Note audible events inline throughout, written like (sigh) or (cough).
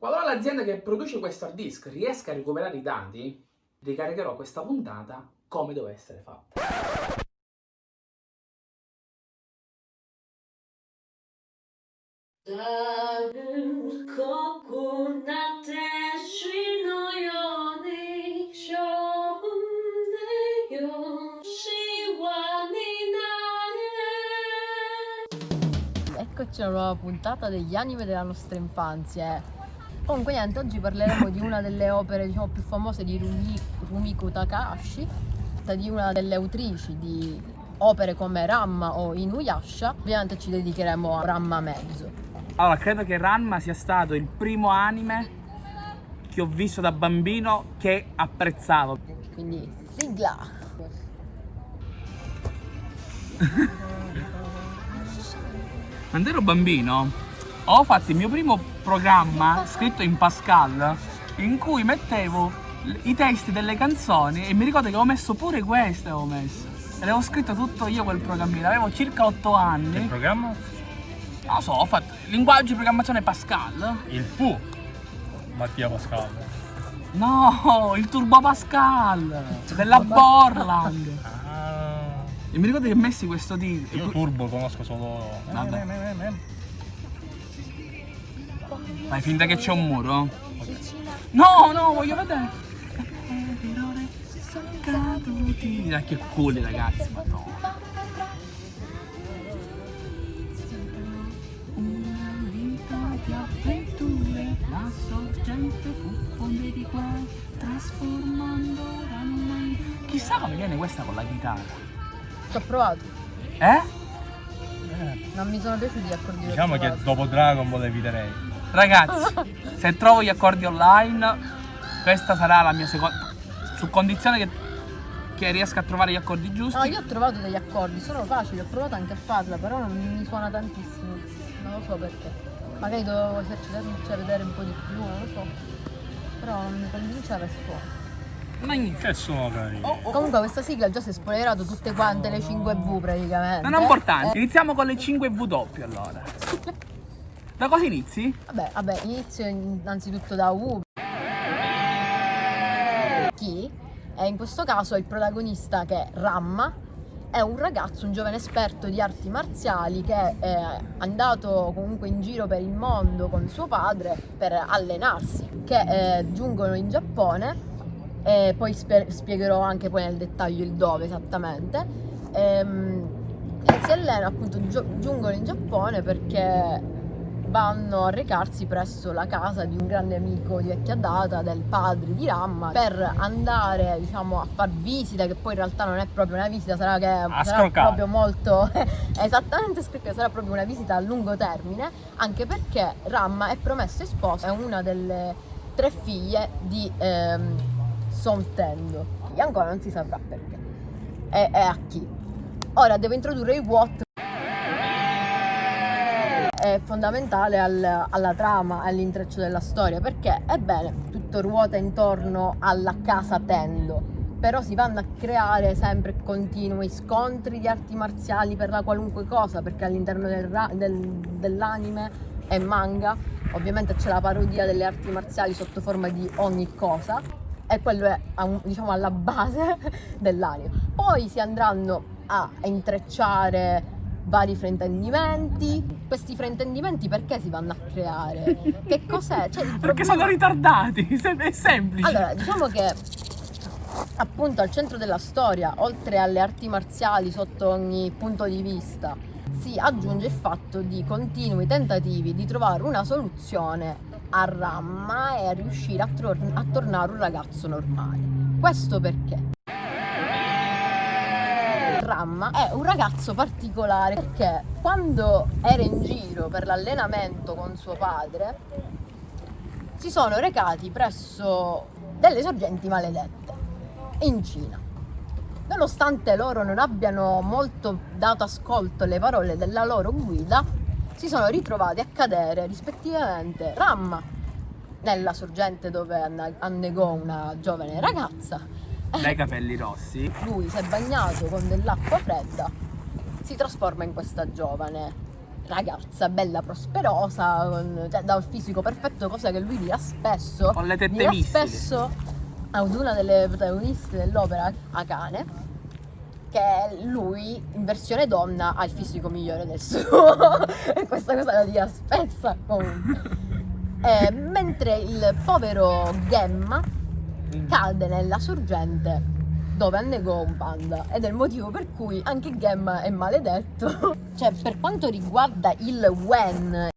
Qualora l'azienda che produce questo hard disk riesca a recuperare i dati, ricaricherò questa puntata come deve essere fatta. Eccoci a una nuova puntata degli anime della nostra infanzia. Eh. Comunque niente, oggi parleremo di una delle opere diciamo, più famose di Rumi, Rumiko Takahashi, di una delle autrici di opere come Ramma o Inuyasha. Ovviamente ci dedicheremo a Ramma Mezzo. Allora, credo che Ranma sia stato il primo anime che ho visto da bambino che apprezzavo. Quindi sigla! (laughs) Quando ero bambino ho fatto il mio primo programma scritto in Pascal in cui mettevo i testi delle canzoni e mi ricordo che avevo messo pure queste avevo messo. E l'avevo scritto tutto io quel programmino, avevo circa 8 Il anni. programma? Non lo so, ho fatto linguaggio di programmazione Pascal. Il fu Mattia Pascal. No, il Turbo Pascal della Borland. Ah, E mi ricordo che messi questo titolo. io Turbo conosco solo. Vabbè. Eh, Fai finta che c'è un muro? No, no, voglio vedere. Dai, che culo ragazzi, madonna. Una vita di avventure, la sorgente fu fonde di qua, trasformando l'anima in... Chissà come viene questa con la chitarra. Ci ho provato, Eh? non mi sono piaciuti gli accordi Diciamo che dopo Dragon Ball eviterei. Ragazzi, se trovo gli accordi online, questa sarà la mia seconda. Su condizione che, che riesca a trovare gli accordi giusti. No, io ho trovato degli accordi, sono facili, ho provato anche a farla, però non mi suona tantissimo. Non lo so perché. Magari dovevo esercitarmi a vedere un po' di più, non lo so. Però non mi convinceva il suono. Che sono carini. Oh, oh. Comunque questa sigla già si è spoilerato tutte quante le 5V praticamente. Non è importante. Iniziamo con le 5 W allora. (laughs) Da cosa inizi? Vabbè, vabbè, inizio innanzitutto da U. Chi? E in questo caso il protagonista che è Ramma, è un ragazzo, un giovane esperto di arti marziali che è andato comunque in giro per il mondo con suo padre per allenarsi, che eh, giungono in Giappone e poi spiegherò anche poi nel dettaglio il dove esattamente. Ehm, e si allena appunto, giungono in Giappone perché vanno a recarsi presso la casa di un grande amico di vecchia data del padre di Ramma per andare diciamo a far visita che poi in realtà non è proprio una visita sarà che sarà proprio molto (laughs) esattamente scroccare, sarà proprio una visita a lungo termine anche perché Ramma è promesso e sposo è una delle tre figlie di ehm, Son Tendo che ancora non si saprà perché. E, e a chi. Ora devo introdurre i Watt è fondamentale al- alla trama, all'intreccio della storia, perché ebbene, tutto ruota intorno alla casa Tendo, però si vanno a creare sempre continui scontri di arti marziali per la qualunque cosa, perché all'interno del del- dell'anime e manga ovviamente c'è la parodia delle arti marziali sotto forma di ogni cosa e quello è diciamo alla base (laughs) dell'anime. Poi si andranno a intrecciare vari fraintendimenti. Questi fraintendimenti perché si vanno a creare? Che cos'è? Cioè, il Perché problema- sono ritardati. (laughs) È semplice. Allora, diciamo che appunto al centro della storia, oltre alle arti marziali sotto ogni punto di vista, si aggiunge il fatto di continui tentativi di trovare una soluzione a Ramma e a riuscire a, tro- a tornare un ragazzo normale. Questo perché? Ramma è un ragazzo particolare perché quando era in giro per l'allenamento con suo padre si sono recati presso delle sorgenti maledette in Cina. Nonostante loro non abbiano molto dato ascolto alle parole della loro guida, si sono ritrovati a cadere rispettivamente Ramma nella sorgente dove annegò una giovane ragazza Dai capelli rossi. lui si è bagnato con dell'acqua fredda, si trasforma in questa giovane ragazza bella prosperosa, con- cioè, dal fisico perfetto, cosa che lui dirà spesso. Con le tette dirà missili. spesso ad una delle protagoniste dell'opera, Akane, che lui in versione donna ha il fisico migliore del suo. (laughs) e questa cosa la dirà spesso comunque. (laughs) Eh, mentre il povero Gemma cade nella sorgente dove annegò un panda ed è il motivo per cui anche Gemma è maledetto. (laughs) Cioè, per quanto riguarda il Wen,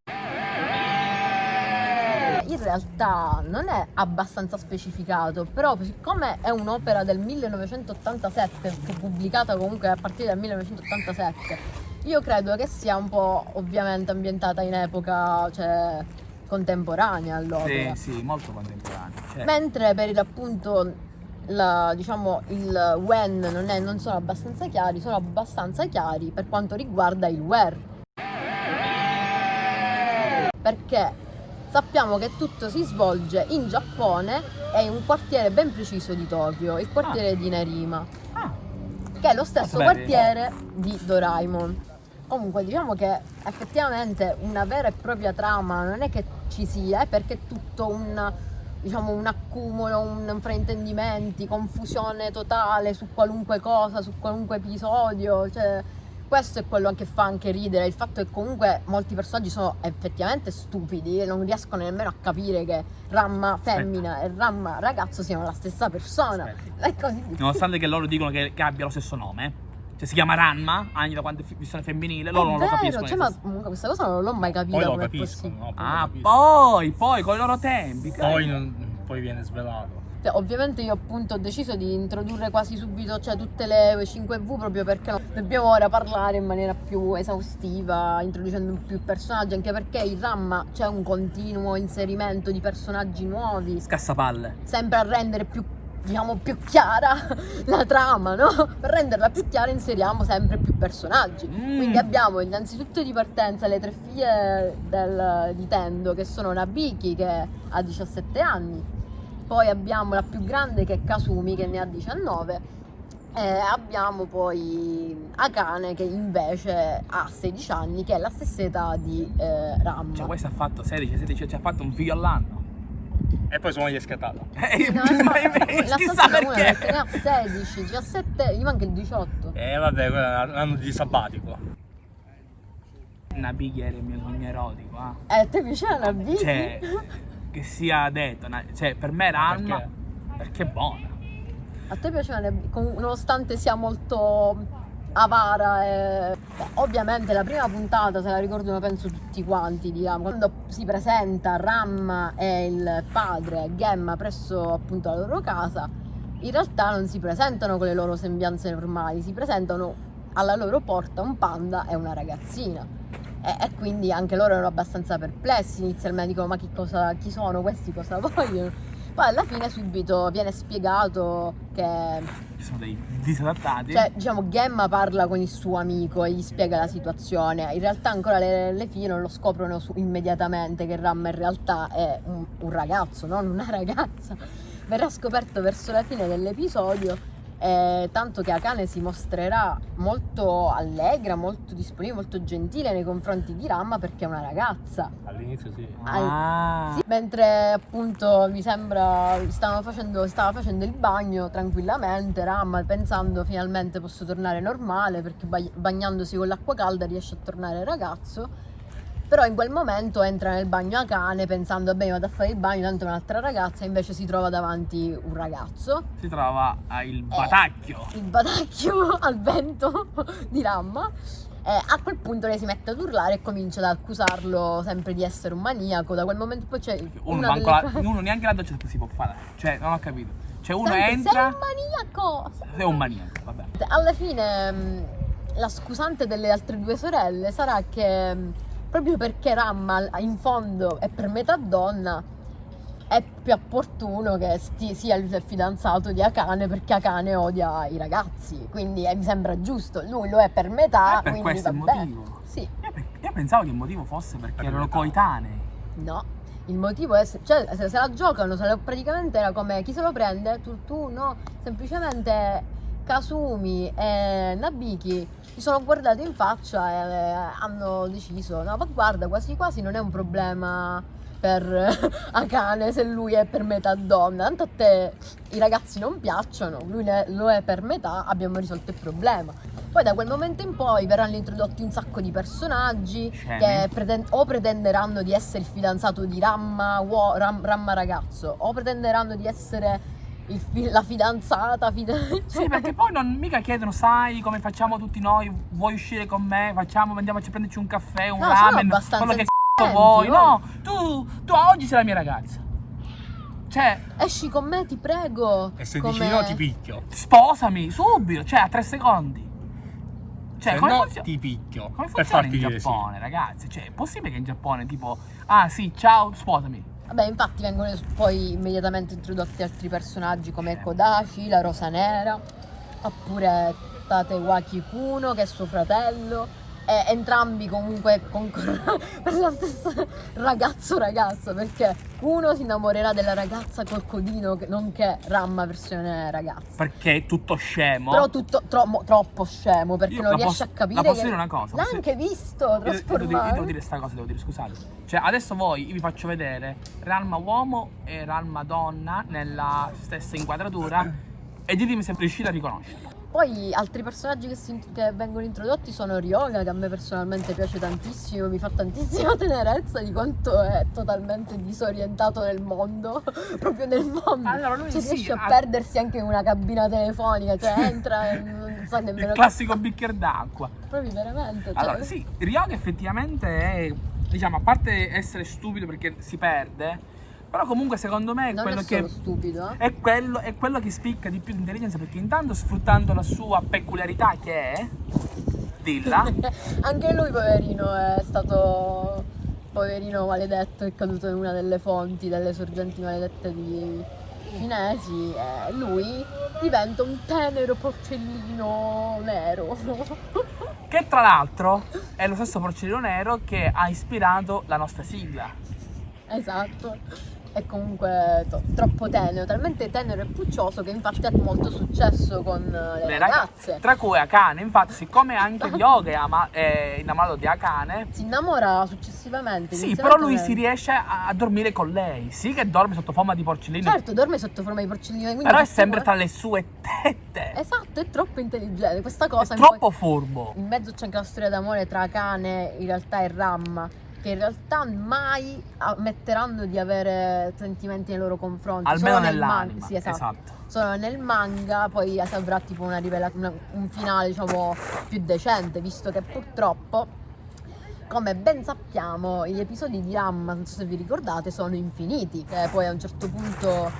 in realtà non è abbastanza specificato, però siccome è un'opera del 1987, fu pubblicata comunque a partire dal 1987, io credo che sia un po' ovviamente ambientata in epoca cioè, contemporanea all'opera. Sì, sì, molto contemporaneo. Cioè, Mentre per il appunto la- diciamo il when non, è- non sono abbastanza chiari, sono abbastanza chiari per quanto riguarda il where. Perché sappiamo che tutto si svolge in Giappone e in un quartiere ben preciso di Tokyo, il quartiere di Nerima, ah, che è lo stesso Beh, quartiere di Doraemon. Comunque diciamo che effettivamente una vera e propria trama non è che ci sia, è perché è tutto un, diciamo, un accumulo, un fraintendimenti, confusione totale su qualunque cosa, su qualunque episodio. Cioè, questo è quello che fa anche ridere, il fatto che comunque molti personaggi sono effettivamente stupidi e non riescono nemmeno a capire che Ramma femmina e Ramma ragazzo siano la stessa persona. Aspetta. È così nonostante che loro dicono che, che abbia lo stesso nome. Cioè si chiama Ranma, anche da quando è versione femminile, loro non lo vero, capiscono. cioè, ma comunque questa cosa non l'ho mai capita Poi lo capiscono, no? Poi lo Ah, capiscono. poi, poi, con i loro tempi. Poi, cavolo. non- poi viene svelato. Cioè, ovviamente io appunto ho deciso di introdurre quasi subito cioè, tutte le 5V proprio perché dobbiamo ora parlare in maniera più esaustiva, introducendo più personaggi, anche perché in Ramma c'è un continuo inserimento di personaggi nuovi, Scassapalle. sempre a rendere più diciamo più chiara (laughs) la trama, no? Per renderla più chiara inseriamo sempre più personaggi. Mm. Quindi abbiamo innanzitutto di partenza le tre figlie del- di Tendo che sono Nabiki che ha 17 anni, poi abbiamo la più grande che è Kasumi che ne ha 19 e abbiamo poi Akane che invece ha 16 anni che è la stessa età di eh, Ramma. Cioè, questo ha fatto 16, 16, cioè ha fatto un figlio all'anno. E poi sono gli scattato. (laughs) Eh, No, ma- la chissà stessa una perché ne perché. ha 16, 17, gli manca il 18. E vabbè, quello è l'anno di sabbatico. Nabighi era il mio sogno erotico, ah. Eh, a te piaceva la bici? Cioè, che sia detto, cioè, per me era Alma Perché? perché è buona. A te piaceva nonostante sia molto avara e... Beh, ovviamente la prima puntata se la ricordano penso tutti quanti diciamo. Quando si presenta Ram e il padre Gemma presso appunto la loro casa in realtà non si presentano con le loro sembianze normali si presentano alla loro porta un panda e una ragazzina. E, e quindi anche loro erano abbastanza perplessi. Inizialmente dicono ma chi, cosa, chi sono questi? Cosa vogliono poi alla fine subito viene spiegato che sono dei disadattati. cioè, diciamo, Gemma parla con il suo amico e gli spiega la situazione. In realtà ancora le, le figlie non lo scoprono su- immediatamente che Ram in realtà è un, un ragazzo, non una (laughs) ragazza. Verrà scoperto verso la fine dell'episodio, eh, tanto che Akane si mostrerà molto allegra, molto disponibile, molto gentile nei confronti di Ramma perché è una ragazza. All'inizio sì. ah, Sì, mentre appunto mi sembra stavano facendo, stava facendo il bagno tranquillamente, Ram pensando finalmente posso tornare normale perché bag- bagnandosi con l'acqua calda riesce a tornare ragazzo. Però in quel momento entra nel bagno a cane pensando vabbè vado a fare il bagno, tanto è un'altra ragazza, invece si trova davanti un ragazzo, si trova il Eh. batacchio. il batacchio (laughs) al vento di Ramma. E a quel punto lei si mette ad urlare e comincia ad accusarlo sempre di essere un maniaco. Da quel momento poi c'è Uno, delle la- uno neanche la doccia si può fare. Cioè, non ho capito. Cioè, uno Sempre, entra. Sei un maniaco! Sei un maniaco, vabbè. Alla fine mh, la scusante delle altre due sorelle sarà che mh, proprio perché Ramma in fondo è per metà donna è più opportuno che sti- sia il fidanzato di Akane perché Akane odia i ragazzi quindi eh, mi sembra giusto. Lui lo è per metà Eh, per quindi questo il vabbè motivo. sì. Io, pe- io pensavo che il motivo fosse perché Per erano coetanei. no. Il motivo è se, cioè, se, se la giocano se la- praticamente era come chi se lo prende? Tu, tu no. Semplicemente Kasumi e Nabiki si sono guardati in faccia e eh, hanno deciso, no ma guarda quasi quasi non è un problema per (laughs) Akane se lui è per metà donna, tanto a te i ragazzi non piacciono, lui ne- lo è per metà, abbiamo risolto il problema. Poi da quel momento in poi verranno introdotti un sacco di personaggi Scemi. che preten- o pretenderanno di essere il fidanzato di Ramma, Ramma ragazzo, o pretenderanno di essere fi- la fidanzata, fida- Sì, perché poi non mica chiedono, sai come facciamo tutti noi, vuoi uscire con me, facciamo, andiamoci a prenderci un caffè, un No, ramen, abbastanza quello che c***o vuoi. No, tu, tu oggi sei la mia ragazza. Cioè, Esci con me, ti prego. E se come- dici no ti picchio. sposami, subito, cioè a tre secondi. Cioè, Se come, no funziona? ti picchio. come funziona in dire sì. Giappone, ragazzi? Cioè, è possibile che in Giappone tipo, ah sì, ciao, sposami. Vabbè, infatti vengono poi immediatamente introdotti altri personaggi come. Kodashi, la Rosa Nera, oppure Tatewaki Kuno che è suo fratello. E entrambi comunque concorrono (laughs) per la stessa ragazzo ragazza perché Kuno si innamorerà della ragazza col codino che- nonché Ramma versione ragazza Perché è tutto scemo. però tutto tro- troppo scemo perché Io non riesce posso- a capire la posso che dire una cosa, l'ha anche visto io devo dire- devo dire sta cosa, devo dire, scusate. Cioè, adesso voi vi faccio vedere Ralma uomo e Ralma donna nella stessa inquadratura e ditemi se riuscite a riconoscerlo. Poi altri personaggi che, si- che vengono introdotti sono Ryoga, che a me personalmente piace tantissimo, mi fa tantissima (laughs) tenerezza di quanto è totalmente disorientato nel mondo, (laughs) proprio nel mondo. Allora, lui cioè, sì, riesce a ha- perdersi anche in una cabina telefonica, cioè entra e non sa nemmeno... Il classico bicchiere d'acqua. Proprio veramente. Cioè, Allora, sì, Ryoga effettivamente è, diciamo, a parte essere stupido perché si perde, però comunque secondo me è non quello è che... stupido, eh. È quello, è quello che spicca di più di intelligenza perché intanto sfruttando la sua peculiarità che è, dilla, (laughs) Anche lui, poverino, è stato. Poverino maledetto, è caduto in una delle fonti, delle sorgenti maledette di cinesi. E lui diventa un tenero porcellino nero. (laughs) che tra l'altro è lo stesso porcellino nero che ha ispirato la nostra sigla. esatto. È comunque to- troppo tenero, talmente tenero e puccioso che infatti ha molto successo con eh, le, Le ragazze. Tra cui Akane, infatti, siccome anche (laughs) Ryoga è, ama- è innamorato di Akane, Si innamora successivamente. sì, però lui si riesce a, a dormire con lei. Sì, che dorme sotto forma di porcellino, Certo, dorme sotto forma di porcellino. però è sempre tra le sue tette. Esatto, è troppo intelligente. Questa È cosa in troppo poi- furbo. In mezzo c'è anche la storia d'amore tra Kane in realtà e Ramma, che in realtà mai ammetteranno di avere sentimenti nei loro confronti. Almeno Solo nel nell'anima. Sì, esatto. esatto. Solo nel manga poi si avrà tipo una rivela- una- un finale diciamo più decente, visto che purtroppo, come ben sappiamo, gli episodi di Ramma, non so se vi ricordate, sono infiniti, che poi a un certo punto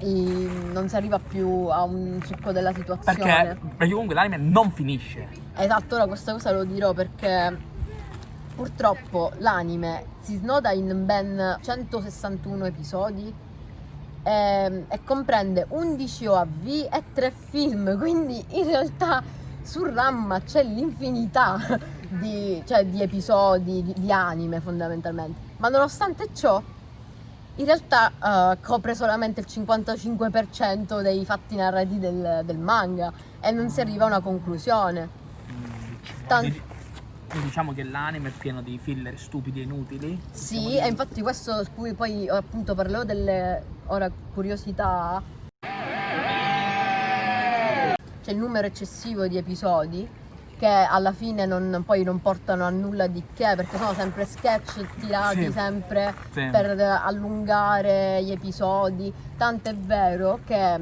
i- non si arriva più a un succo della situazione. Perché, perché comunque l'anime non finisce. Esatto, ora questa cosa lo dirò perché purtroppo l'anime si snoda in ben 161 episodi ehm, e, comprende 11 OAV e 3 film, (laughs) quindi in realtà su Ramma c'è l'infinità (laughs) di, cioè, di episodi, di, di anime fondamentalmente. Ma nonostante ciò, in realtà eh, copre solamente il 55% dei fatti narrativi del, del manga e non si arriva a una conclusione. Tan- Quindi- quindi diciamo che l'anime è pieno di filler stupidi e inutili. Sì, e infatti questo su cui poi appunto parlerò delle ora curiosità. C'è il numero eccessivo di episodi che alla fine non, poi non portano a nulla di che perché sono sempre sketch tirati Sì. sempre Sì. per allungare gli episodi. Tanto è vero che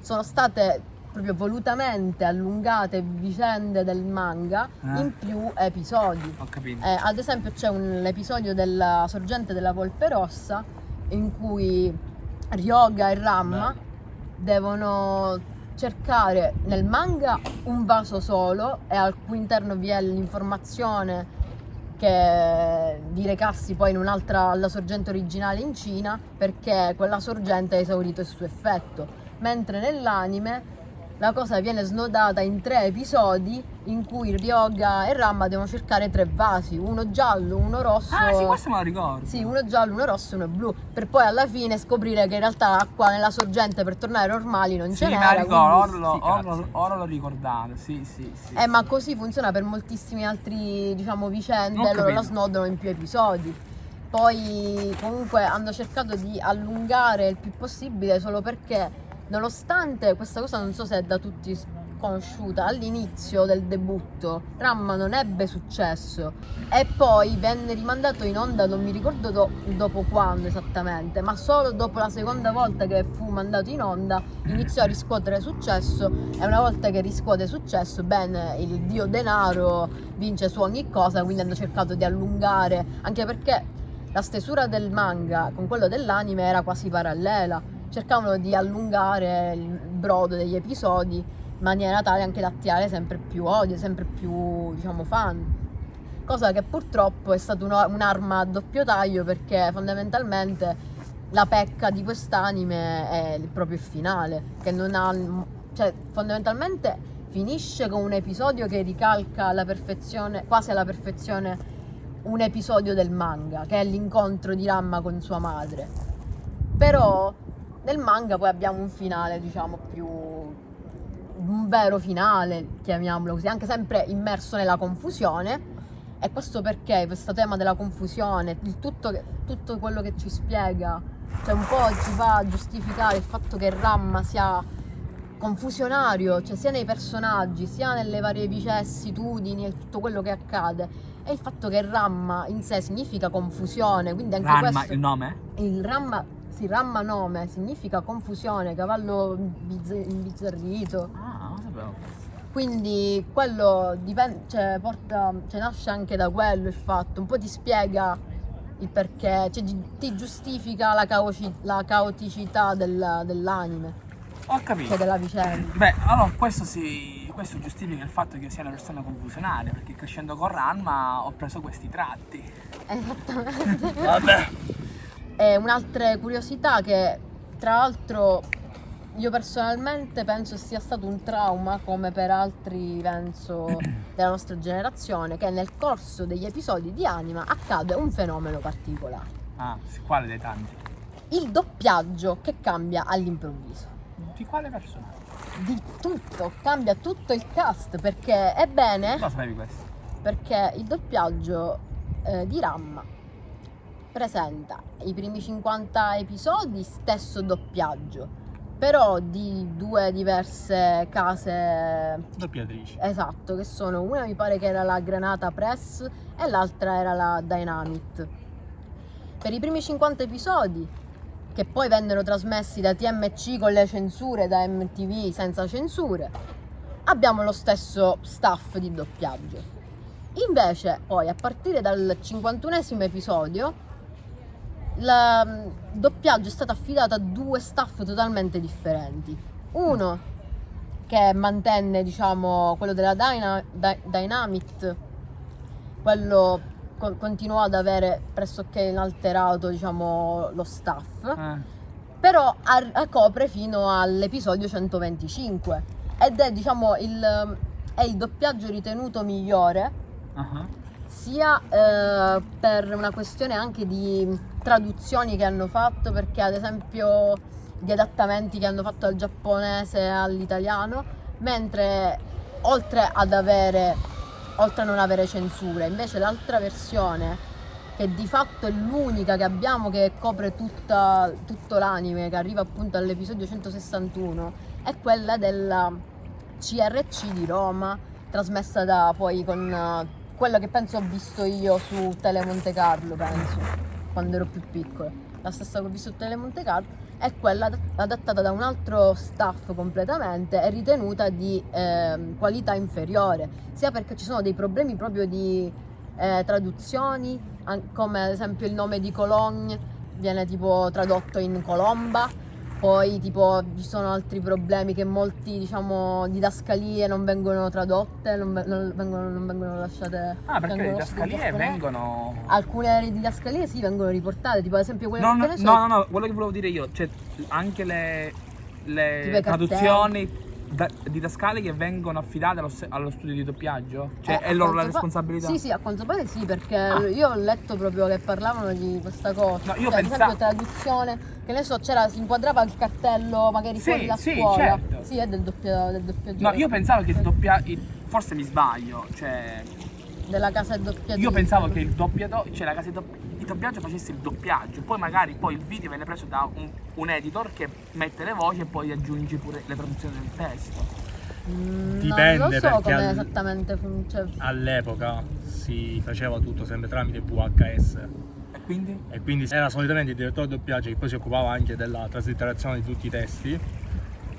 sono state proprio volutamente allungate vicende del manga Eh. in più episodi. Ho capito. Eh, ad esempio c'è un episodio della sorgente della Volpe Rossa in cui Ryoga e Ramma devono cercare nel manga un vaso solo e al cui interno vi è l'informazione che di recarsi poi in un'altra alla sorgente originale in Cina perché quella sorgente ha esaurito il suo effetto mentre nell'anime la cosa viene snodata in tre episodi in cui Ryoga e Ramma devono cercare tre vasi, uno giallo, uno rosso. Ah, sì, questo me lo ricordo. Sì, uno giallo, uno rosso e uno blu, per poi alla fine scoprire che in realtà l'acqua nella sorgente per tornare normali non Sì, ce n'era. ricordo, ora quindi- lo, Sti ora cazzi. lo- ricordato, sì, sì, sì. Eh, ma così funziona per moltissimi altri, diciamo, vicende, loro la snodano in più episodi. Poi comunque hanno cercato di allungare il più possibile solo perché nonostante questa cosa non so se è da tutti conosciuta, all'inizio del debutto Ramma non ebbe successo. E poi venne rimandato in onda, non mi ricordo do- dopo quando esattamente, ma solo dopo la seconda volta che fu mandato in onda iniziò a riscuotere successo. E una volta che riscuote successo, bene, il dio denaro vince su ogni cosa, quindi hanno cercato di allungare, anche perché la stesura del manga con quello dell'anime era quasi parallela, cercavano di allungare il brodo degli episodi in maniera tale anche da attirare sempre più odio, sempre più, diciamo, fan. Cosa che purtroppo è stata un'arma a doppio taglio perché fondamentalmente la pecca di quest'anime è il- proprio finale, che non ha, cioè fondamentalmente finisce con un episodio che ricalca alla perfezione, quasi alla perfezione, un episodio del manga, che è l'incontro di Ramma con sua madre. Però nel manga poi abbiamo un finale, diciamo, più un vero finale, chiamiamolo così, anche sempre immerso nella confusione. E questo perché questo tema della confusione, il tutto, che- tutto quello che ci spiega, cioè un po' ci fa giustificare il fatto che Ramma sia confusionario, cioè sia nei personaggi, sia nelle varie vicissitudini e tutto quello che accade. E il fatto che Ramma in sé significa confusione, quindi anche Ranma, questo il nome? il ramma, sì, ramma nome significa confusione, cavallo bizz- imbizzarrito. Ah, non sapevo. Quindi quello dipende, cioè, porta, cioè, nasce anche da quello il fatto, un po' ti spiega il perché, cioè, ti giustifica la, caoci- la caoticità del- dell'anime, Ho capito. cioè della vicenda. Beh, allora questo si. Questo giustifica il fatto che io sia una persona confusionaria, perché crescendo con Ranma ho preso questi tratti. Esattamente. Vabbè. E un'altra curiosità che tra l'altro io personalmente penso sia stato un trauma come per altri penso (clears throat) della nostra generazione che nel corso degli episodi di Anima accade un fenomeno particolare. Ah, quale dei tanti? Il doppiaggio che cambia all'improvviso. Di quale personaggio? Di tutto, cambia tutto il cast perché ebbene Lo sapevi questo? perché il doppiaggio eh, di Ramma presenta i primi 50 episodi stesso doppiaggio, però di due diverse case Doppiatrici. esatto, che sono una mi pare che era la Granata Press e l'altra era la Dynamite. Per i primi 50 episodi che poi vennero trasmessi da TMC con le censure, da MTV senza censure, abbiamo lo stesso staff di doppiaggio. Invece, poi, a partire dal 51esimo episodio, il mm, doppiaggio è stato affidato a due staff totalmente differenti. Uno che mantenne, diciamo, quello della Dyna- Dy- Dynamite, quello co- continuò ad avere pressoché inalterato, diciamo, lo staff Eh. però copre fino all'episodio 125 ed è diciamo il, è il doppiaggio ritenuto migliore ah. Sia eh, per una questione anche di traduzioni che hanno fatto perché ad esempio di adattamenti che hanno fatto dal giapponese all'italiano mentre oltre ad avere oltre a non avere censure invece l'altra versione che di fatto è l'unica che abbiamo che copre tutta- tutto l'anime, che arriva appunto all'episodio 161, è quella della CRC di Roma, trasmessa da poi con quello che penso ho visto io su Tele Monte Carlo, penso, quando ero più piccola. La stessa che ho visto su Tele Monte Carlo è quella ad- adattata da un altro staff completamente e ritenuta di ehm, qualità inferiore, sia perché ci sono dei problemi proprio di eh, traduzioni, come ad esempio il nome di Cologne viene tipo tradotto in Colomba, poi tipo ci sono altri problemi che molti diciamo didascalie non vengono tradotte, non, non vengono, non vengono lasciate... Ah, perché le didascalie vengono. Alcune didascalie sì vengono riportate, tipo ad esempio quelle No, no, no, no, no, quello che volevo dire io, cioè anche le, le traduzioni da- didascali che vengono affidate allo, allo studio di doppiaggio? Cioè, Eh, è loro la responsabilità? Sì, sì, a quanto pare sì, perché Ah. io ho letto proprio che parlavano di questa cosa. No, io cioè, pensa- ad esempio traduzione, che ne so, c'era, si inquadrava il cartello magari Sì, fuori la sì, scuola. certo. Sì, è del, doppia, del doppiaggio. No, io pensavo che il doppia... il- forse mi sbaglio, cioè... Della casa doppiaggio. Io pensavo che il doppiato, cioè la casa di dopp- di doppiaggio facesse il doppiaggio, poi magari poi il video viene preso da un, un editor che mette le voci e poi aggiunge pure le traduzioni del testo. Mm, Dipende, Non lo so perché come al- esattamente funziona. All'epoca si faceva tutto sempre tramite VHS quindi? e quindi era solitamente il direttore di doppiaggio che poi si occupava anche della traslitterazione di tutti i testi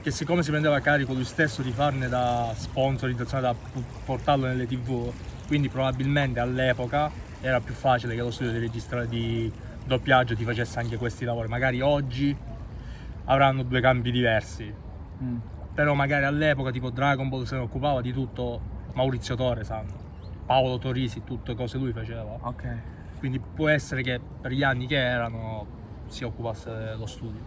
che siccome si prendeva a carico lui stesso di farne da sponsorizzazione da portarlo nelle tv quindi probabilmente all'epoca era più facile che lo studio di registra di doppiaggio ti facesse anche questi lavori magari oggi avranno due campi diversi Mm. però magari all'epoca tipo Dragon Ball se ne occupava di tutto Maurizio Torre sanno Paolo Torisi tutte cose lui faceva Ok. Quindi può essere che per gli anni che erano si occupasse dello studio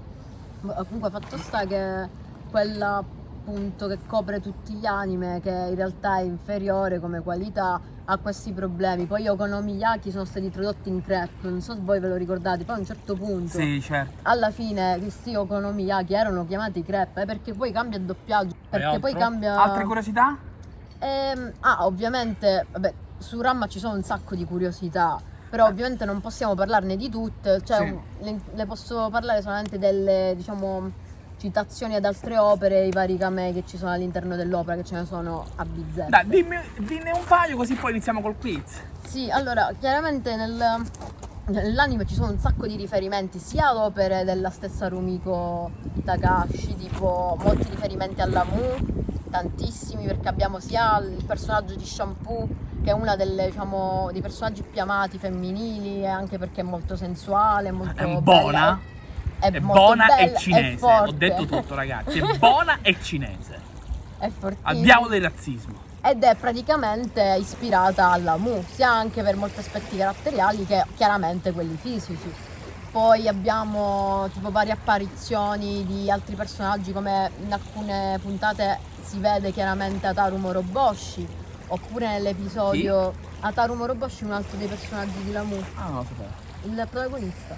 Ma Comunque fatto sta che quella appunto che copre tutti gli anime, che in realtà è inferiore come qualità, ha questi problemi. Poi Okonomiyaki sono stati tradotti in crepe, non so se voi ve lo ricordate, poi a un certo punto Sì, certo. alla fine questi Okonomiyaki erano chiamati crepe eh, perché poi cambia il doppiaggio, perché poi cambia... Altre curiosità? Ehm, ah, ovviamente, vabbè, su Ramma ci sono un sacco di curiosità, però ovviamente non possiamo parlarne di tutte, cioè Sì. le, le posso parlare solamente delle, diciamo, citazioni ad altre opere, i vari camei che ci sono all'interno dell'opera, che ce ne sono a bizzeffe. Dai, dimmi, dinne un paio così poi iniziamo col quiz. Sì, allora, chiaramente nel- nell'anime ci sono un sacco di riferimenti sia ad opere della stessa Rumiko Takashi, tipo molti riferimenti alla Mu, tantissimi, perché abbiamo sia il personaggio di Shampoo, che è delle, diciamo, dei personaggi più amati femminili, e anche perché è molto sensuale, molto È buona. È, È buona bella, e cinese. Ho detto tutto, ragazzi. È (laughs) buona e cinese. È fortissima. Al diavolo del razzismo. ed è praticamente ispirata alla Mu, sia anche per molti aspetti caratteriali che chiaramente quelli fisici. Poi abbiamo tipo varie apparizioni di altri personaggi come in alcune puntate si vede chiaramente Ataru Moroboshi, oppure nell'episodio Ataru Moroboshi un altro dei personaggi di Lamu, Ah, lo sapevo. il protagonista.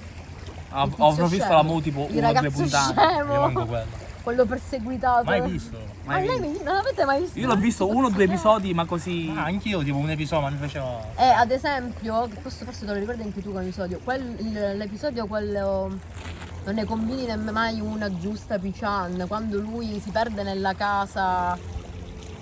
Ho, Il ho visto scemo. la mu tipo il una o due puntate. scemo, quello quello perseguitato. mai visto Ma Mai lei visto. mi- non l'avete mai visto? Io l'ho visto uno o due episodi, ma così. ah, anch'io tipo un episodio ma mi faceva E ad esempio, che questo forse te lo ricordi anche tu come episodio, l'episodio quello non ne combini nemmeno mai una giusta Pichan, quando lui si perde nella casa,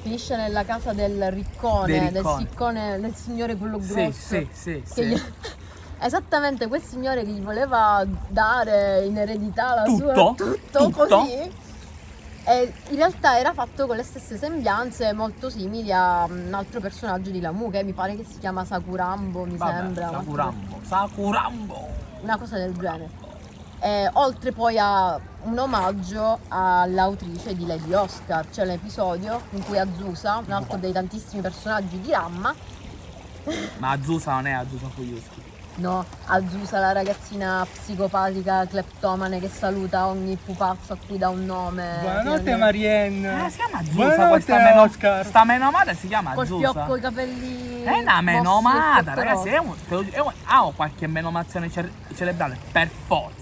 finisce nella casa del riccone, del siccone, del signore quello grosso. Sì, sì, sì, che sì. gli- (laughs) Esattamente quel signore che gli voleva dare in eredità la Tutto? sua tutto, Tutto? così. E in realtà era fatto con le stesse sembianze molto simili a un altro personaggio di Lamu che mi pare che si chiama Sakurambo, mi Vabbè, sembra. Sakurambo. Sakurambo. Una cosa del genere. E oltre poi a un omaggio all'autrice di Lady Oscar, c'è l'episodio in cui Azusa, un altro dei tantissimi personaggi di Ramma, Ma Azusa non è Azusa Fuyuski. No, Azusa, la ragazzina psicopatica, cleptomane che saluta ogni pupazzo a cui dà un nome. buonanotte Marianne Ah, si chiama Azusa buonanotte questa meno, Oscar sta menomata si chiama Col Azusa. fiocco, i capelli. È una menomata, ragazzi. È un, te lo giuro, è un- ha qualche menomazione cer- cerebrale, per forza.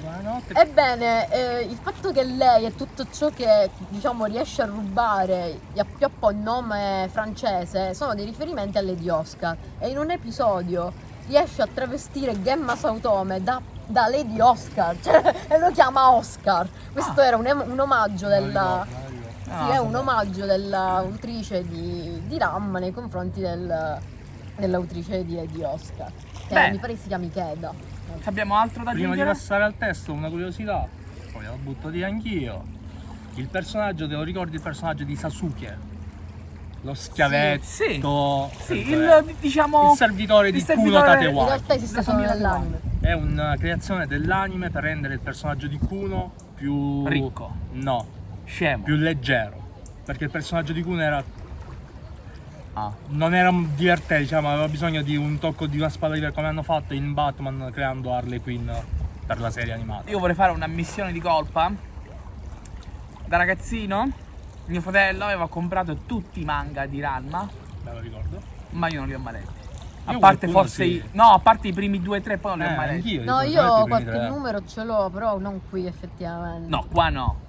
buonanotte Ebbene, eh, il fatto che lei e tutto ciò che diciamo riesce a rubare gli appioppa un nome francese sono dei riferimenti a Lady Oscar e in un episodio riesce a travestire Gemma Sautome da, da Lady Oscar (laughs) cioè, e lo chiama Oscar. Questo era un, un omaggio della sì, Ah, è un omaggio dell'autrice di, di Ram nei confronti del- dell'autrice di Lady Oscar che Beh. mi pare si chiami Keda. Abbiamo altro da prima di passare al testo una curiosità. Poi la butto via anch'io. Il personaggio te lo ricordi il personaggio di Sasuke lo schiavetto Sì, Sì, il, il diciamo il servitore il di servitore- Kuno in Tatewaki realtà esiste solo nell'anime È una creazione dell'anime per rendere il personaggio di Kuno più Ricco. No, scemo. più leggero. Perché il personaggio di Kuno era Ah. non era divertente, diciamo, aveva bisogno di un tocco di una spada diversa come hanno fatto in Batman creando Harley Quinn per la serie animata. Io vorrei fare una missione di colpa. Da ragazzino Mio fratello aveva comprato tutti i manga di Ranma, Me lo ricordo. ma io non li ho mai letti. A Io parte forse sì. i, no, a parte i primi due o tre, poi non li Eh, ho mai letti. anch'io. No, io qualche tre. numero ce l'ho, però non qui effettivamente. No, qua no.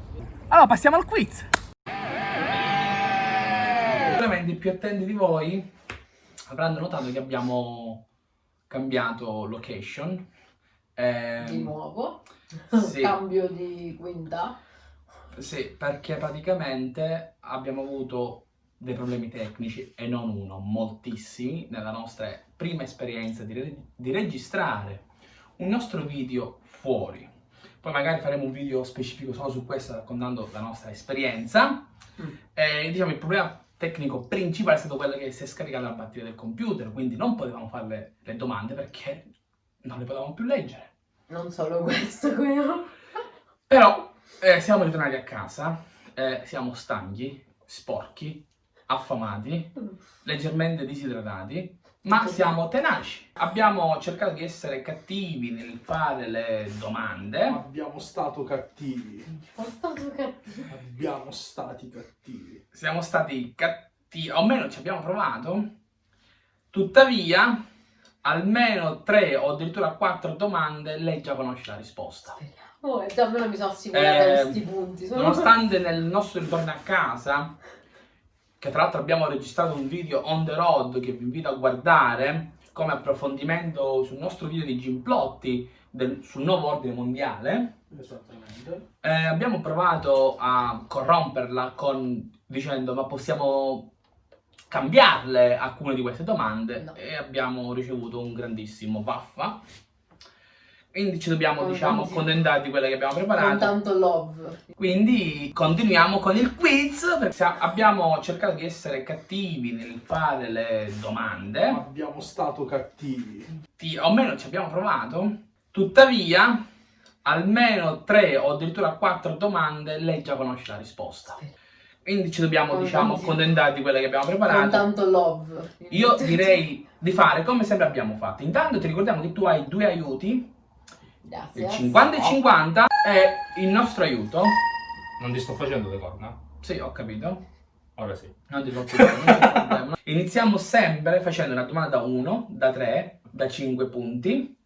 Allora passiamo al quiz. Ovviamente i più attenti di voi avranno notato che abbiamo cambiato location. Ehm, Di nuovo. sì. Cambio di quinta. Sì, perché praticamente abbiamo avuto dei problemi tecnici e non uno, moltissimi, nella nostra prima esperienza di, re- di registrare un nostro video fuori. Poi magari faremo un video specifico solo su questo raccontando la nostra esperienza. Mm. E, diciamo il problema tecnico principale è stato quello che si è scaricata la batteria del computer, quindi non potevamo fare le, domande perché non le potevamo più leggere. Non solo questo. Però eh, siamo ritornati a casa, eh, siamo stanchi, sporchi, affamati, leggermente disidratati, ma siamo tenaci. Abbiamo cercato di essere cattivi nel fare le domande. Abbiamo stato cattivi. Sono stato cattivo. Abbiamo stati cattivi. Siamo stati cattivi, o almeno ci abbiamo provato. Tuttavia, almeno tre o addirittura quattro domande lei già conosce la risposta. Oh, e già almeno mi sono assicurata Eh, questi punti. Sono... Nonostante nel nostro ritorno a casa, che tra l'altro abbiamo registrato un video on the road che vi invito a guardare come approfondimento sul nostro video di Gimplotti del- sul nuovo ordine mondiale, Esattamente. eh, abbiamo provato a corromperla con, dicendo ma possiamo cambiarle alcune di queste domande No. e abbiamo ricevuto un grandissimo vaffa. Quindi ci dobbiamo, Con diciamo, tanti- accontentare di quelle che abbiamo Con preparato. tanto love. Quindi continuiamo con il quiz perché abbiamo cercato di essere cattivi nel fare le domande, Abbiamo stato cattivi. Ti- o almeno ci abbiamo provato, tuttavia almeno tre o addirittura quattro domande lei già conosce la risposta. Quindi ci dobbiamo Con diciamo tanti- accontentare di quelle che abbiamo Con preparato. tanto love. Io direi di fare come sempre abbiamo fatto. Intanto ti ricordiamo che tu hai due aiuti, Grazie. il 50 e 50 e il nostro aiuto. Non ti sto facendo le corna? Sì, ho capito. Ora sì. Non ti c'è (laughs) problema. Iniziamo sempre facendo una domanda da 1, da 3, da 5 punti.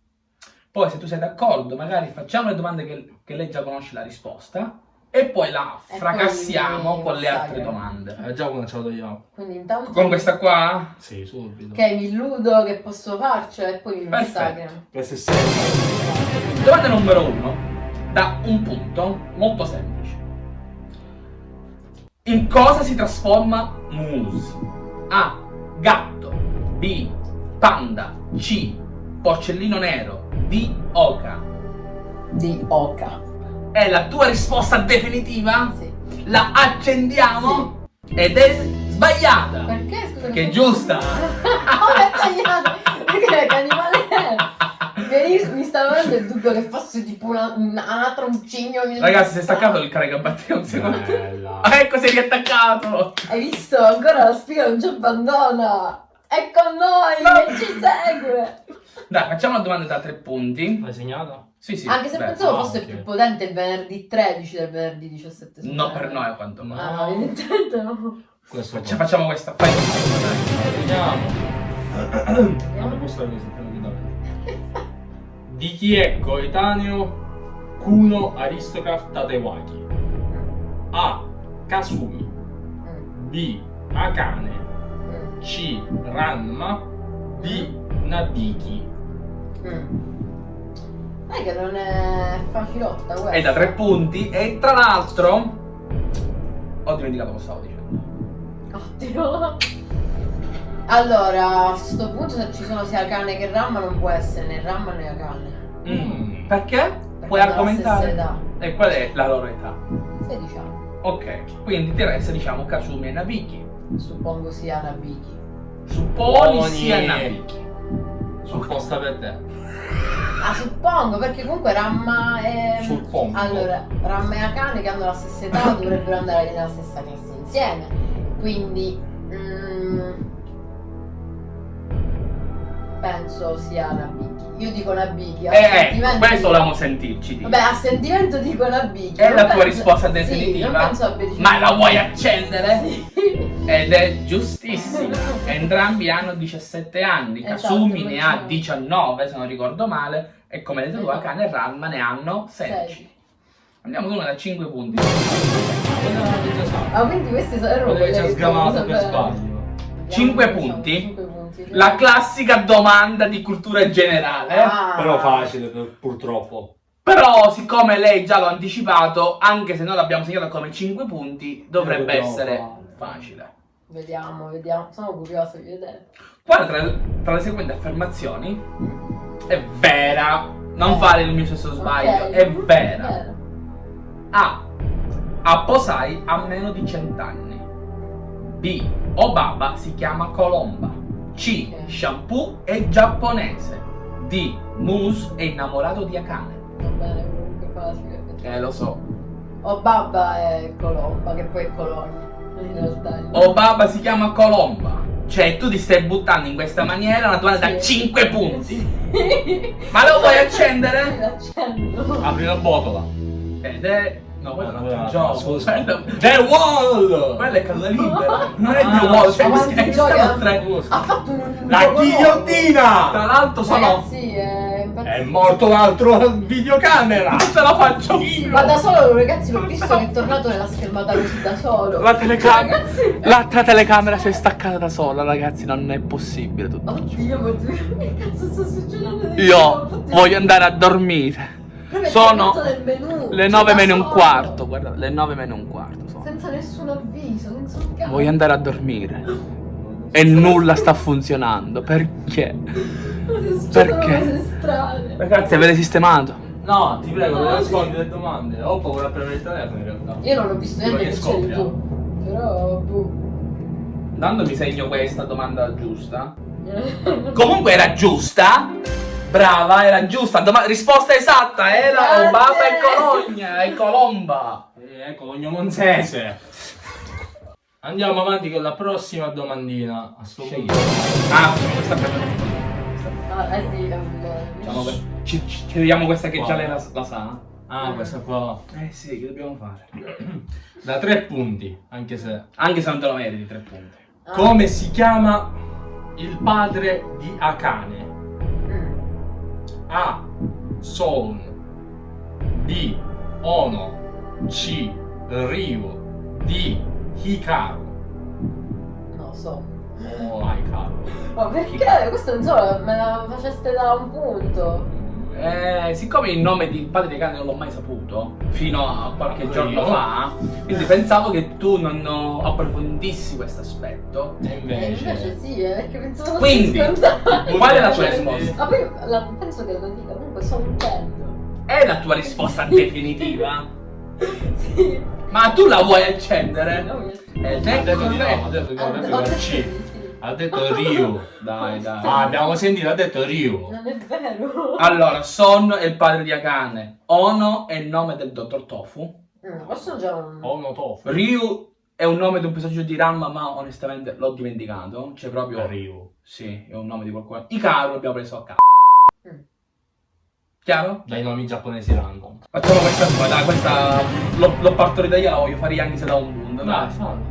Poi, se tu sei d'accordo, magari facciamo le domande che, che lei già conosce la risposta. E poi la E fracassiamo poi con le altre domande. Eh, già cominciato io. Quindi intanto... Con questa qua? Sì, subito. Ok, mi illudo che posso farcela e poi mi massacrano. Domanda numero 1. Da un punto molto semplice. In cosa si trasforma Moose? A. Gatto. B. Panda. C. Porcellino nero. D. Oca. Di Oca. È la tua risposta definitiva? Sì. La accendiamo? Ed è sbagliata. Perché? Scusa, Che è giusta. Come (laughs) è tagliato? Perché che animale è? Mi- stava venendo il dubbio che fosse tipo una, un altro un cigno. Ragazzi, si è staccato il caricabatteria un secondo. Bella. (laughs) Ecco, si è riattaccato. Hai visto? Ancora la spiga non ci abbandona. È con noi che ci segue. Dai, facciamo una domanda da tre punti. L'hai segnata? Sì, sì. Anche se beh, pensavo no, fosse ok. più potente il venerdì 13 del venerdì 17. No, per noi a quanto No. pare. Ah, no, evidentemente no. Questo Faccia- facciamo questa. Fai. Vediamo. Non mi può stare così tranquillamente. Di chi è coetaneo Kuno Aristocrat Tatewaki? A. Kasumi B. Akane C. Ranma D. Nabiki mm. Sai che non è facilotta questa. È da tre punti. E tra l'altro. Ho dimenticato cosa stavo dicendo. Ottimo. Allora, a sto punto se ci sono sia Akane che Ramma non può essere né Ramma né Akane. Mm. Perché? Perché Puoi argomentare? E qual è la loro età? 16 anni. Ok, quindi ti resta diciamo Kasumi e Nabiki. Suppongo sia Nabiki. Supponi Supponi. sia Nabiki. Supposta per te Ah, suppongo, perché comunque Ramma e... Suppongo. Allora, Ramma e Akane che hanno la stessa età dovrebbero andare nella stessa classe insieme. Quindi... mm, penso sia Nabiki. Io dico una bicchia. Eh, ecco, questo volevamo sentirci. Vabbè, a sentimento dico una bicchia. È la penso... tua risposta definitiva. Sì, Ma la vuoi accendere? Sì. Ed è giustissimo. (laughs) Entrambi hanno 17 anni. Esatto, Kasumi ne ha diciamo. 19, se non ricordo male. E come detto tu, esatto. Akane e Ranma ne hanno 16. Andiamo con una da 5 punti. Ah, quindi questi sono robe. Dove ci ha sgamato per cioè. spazio. 5 diciamo punti? La classica domanda di cultura generale. Ah. Però facile, purtroppo. Però, siccome lei già l'ha anticipato, anche se noi l'abbiamo segnato come 5 punti, dovrebbe essere facile. Vediamo, vediamo. Sono curioso di vedere. Quale tra, tra, le seguenti affermazioni è vera? Non eh. fare il mio stesso sbaglio, okay. è vera. A. Apposai a meno di 100 anni. B Obaba si chiama Colomba. C. Shampoo è giapponese. D. Moose è innamorato di Akane. Va bene, comunque facile. Eh, lo so. O Babba è Colomba, che poi è Colonia. In realtà. Obaba si chiama Colomba. Cioè, tu ti stai buttando in questa maniera una domanda da Sì. 5 punti. Sì. Ma lo vuoi accendere? (laughs) L'accendo. Apri la botola. Ed è. No, quello è un altro Ah, gioco. The Wall! Quello è caduta libera. Non è Ah, The Wall, cioè, mi gioca. sono tre. Ha fatto un, La ghigliottina! Tra l'altro sono. Ragazzi, è. È morto l'altro videocamera! Non ce la faccio io! Ma da solo ragazzi l'ho visto che è tornato nella schermata così da solo. La telecamera. Ragazzi. L'altra telecamera si è staccata da sola, ragazzi, non è possibile tutto. Oddio, ma (laughs) che cazzo sta succedendo? Io voglio andare a dormire. Sono Del menù, Le cioè, 9 da meno un quarto, guarda, le 9 meno un quarto sono. Senza nessun avviso, senza un cazzo. Voglio andare a dormire. (laughs) E nulla sta funzionando. Perché? Perché? Ragazzi, avete sistemato? No, ti prego, No, non sì. nascondi le domande. Ho paura a prendere il telefono in realtà. Io non ho visto niente che c'eri tu. Però, boh. Dando mi segno questa domanda giusta. (laughs) Comunque era giusta. Brava, era giusta. Doma- risposta esatta era. Obama e Cologna e Colomba. Eh, ecco, l'ogno monzese. Andiamo avanti con la prossima domandina. A sto Scegli. punto. Ah, questa prima. Ah, eh, sì, ehm, Facciamo que- ci, ci, ci vediamo questa che già Wow. lei la, la sa. Ah, questa qua. Eh sì, che dobbiamo fare? (clears throat) Da tre punti, anche se. Anche se non te lo meriti tre punti. ah, Come si chiama il padre di Akane? A. Son B. Ono C. Ryu D. Hikaru lo so. Oh, Hikaru Ma perché? Questo non so, me la faceste da un punto. Eh, siccome il nome di padre di cane non l'ho mai saputo fino a qualche Io? giorno fa, quindi pensavo che tu non approfondissi questo aspetto. E invece, invece sì, eh, perché pensavo fosse Quindi, qual è la tua risposta? Ma poi la- penso che lo dica, comunque sono un cento. È la tua risposta (laughs) definitiva? Sì. Ma tu la vuoi accendere? No, mi- Ed ha ecco detto di no, me. detto di no, Ho detto detto di sì. Ha detto Ryu Dai, (laughs) dai. Ah, abbiamo sentito, ha detto Ryu Non è vero. Allora, Son è il padre di Akane. Ono è il nome del dottor Tofu. Mm, questo già un... Ono Tofu Ryu è un nome di un personaggio di Ranma, ma onestamente l'ho dimenticato. C'è proprio. Ryu Sì, è un nome di qualcuno. Ikaru l'abbiamo preso a caso. Mm. Chiaro? Dai nomi giapponesi random Facciamo questa qua, dai, questa l'ho, l'ho partorita io, la voglio fare anche se da un punto. Dai, Dai.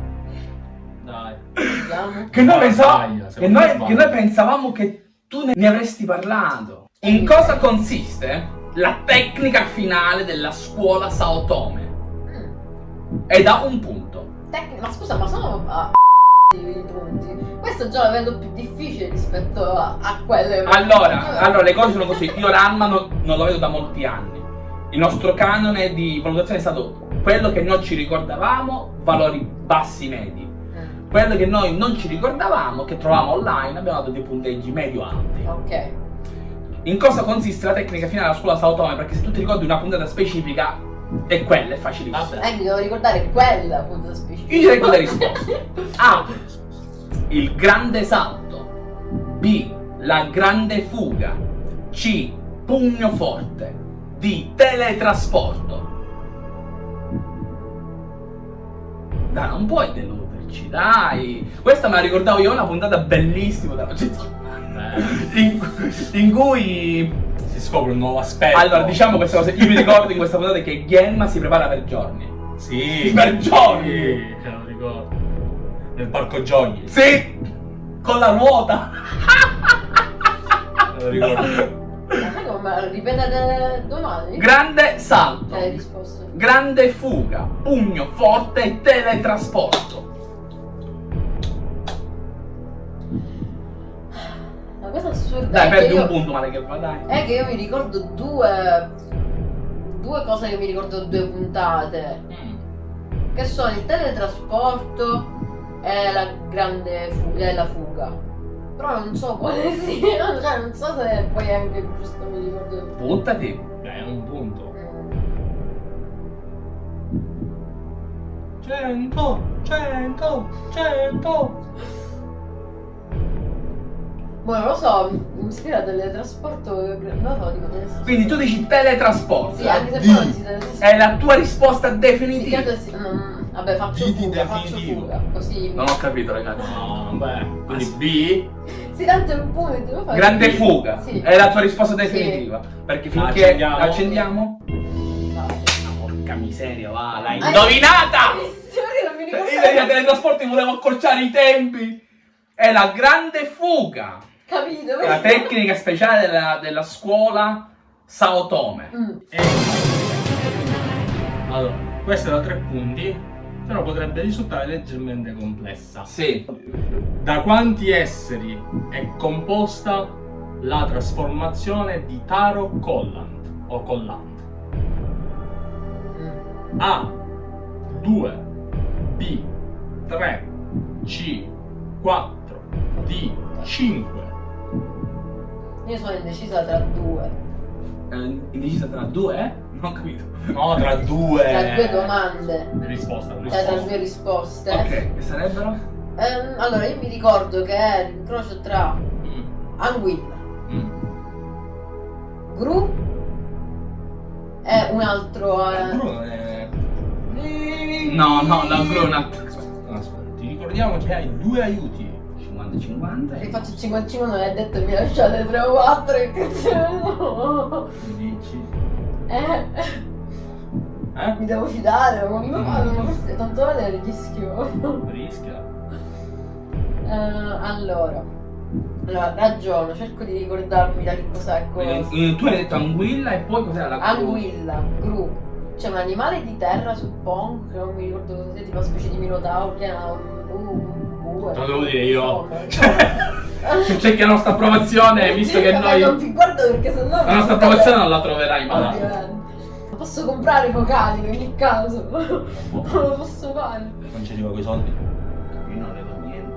Vediamo. Che noi, pensavamo, che, noi, che noi pensavamo che tu ne, ne avresti parlato. In cosa consiste la tecnica finale della scuola Saotome? Mm. È da un punto. Tec- ma scusa, ma sono a (laughs) i punti. Questo già la vedo più difficile rispetto a, a quelle. Allora, allora, le cose sono così. Io Ranma non, non lo vedo da molti anni. Il nostro canone di valutazione è stato quello che noi ci ricordavamo, valori bassi medi. Quello che noi non ci ricordavamo, che trovavamo online, abbiamo dato dei punteggi medio-alti. Ok. In cosa consiste la tecnica finale della scuola Saotome? Perché se tu ti ricordi una puntata specifica, è quella, è facilissima. Eh, mi devo ricordare quella appunto specifica. Io direi quelle risposte. A. Il grande salto. B. La grande fuga. C. Pugno forte. D. Teletrasporto. Dai, non puoi deluderci, dai. Questa me la ricordavo io, una puntata bellissima della in, in cui Si scopre un nuovo aspetto. allora diciamo questa cosa io mi ricordo in questa puntata che Genma si prepara per giorni Sì. (laughs) Per giorni. Sì, ce lo ricordo. Nel parco giochi. sì con la ruota (laughs) Me lo ricordo. Ma sai come? Ripetete domani? grande salto grande fuga pugno forte e teletrasporto Una cosa assurda dai è che perdi io- un punto male che va dai È che io mi ricordo due. Due cose che mi ricordo due puntate. Che sono il teletrasporto e la grande fuga, e la fuga. Però non so quale sia, (laughs) cioè non so se poi anche giusto mi ricordo. buttati Dai, è un punto. Mm. 100, 100, 100. Boh, non lo so, mi ispira al teletrasporto, non lo so, dico teletrasporto. quindi tu dici teletrasporto Sì, anche se Di. poi non si teletrasporta. è la tua risposta Sì, definitiva sì, non- vabbè, faccio di fuga, faccio fuga, così. non ho capito ragazzi No, beh. Quindi B. Sì, tanto è un punto, devo fare. grande fuga Sì. è la tua risposta definitiva perché finché Accendiamo. accendiamo Basta. porca miseria va l'hai Ah, indovinata Bellissimo, che non mi Io ricordo. dei teletrasporti volevo accorciare i tempi. È la grande fuga. Capito? La tecnica speciale della, della scuola Sao Tome. Mm. E... Allora, questa da tre punti, però potrebbe risultare leggermente complessa. Sì. Da quanti esseri è composta la trasformazione di Taro Collant o Collant? Mm. A 2 B 3 C 4 D 5 Io sono indecisa tra due. Eh, indecisa tra due, eh? Non ho capito. No, tra due Tra due domande. Risposta, Cioè tra risposta. due risposte. Ok, che sarebbero? Ehm, allora, io mi ricordo che è l'incrocio tra Mm, Anguilla, mm. Gru e un altro. eh, Bruno è... No, no, la Grunat. Aspetta, ti ricordiamo che hai due aiuti. 50-50. Se faccio 55 non è detto mi lasciate 3 o 4 che cazzo. Dici. Eh, Eh? mi devo fidare, ma come fanno? Ma forse tanto vale il rischio. Rischia. Eh, allora, allora, ragiono, cerco di ricordarmi da che cos'è cosa. Eh, Tu hai detto anguilla e poi cos'era la Gru? Anguilla, gru. C'è un animale di terra, suppongo, che non mi ricordo cosa sia, tipo una specie di minotauro, che era un un bue. Te lo devo dire io. Se (laughs) cerchi la nostra approvazione, visto che noi... Non ti guardo perché sennò... La nostra approvazione non la troverai mai. Posso comprare vocali in ogni caso. (laughs) Non lo posso fare. Non ci arriva quei soldi. Io non le do niente.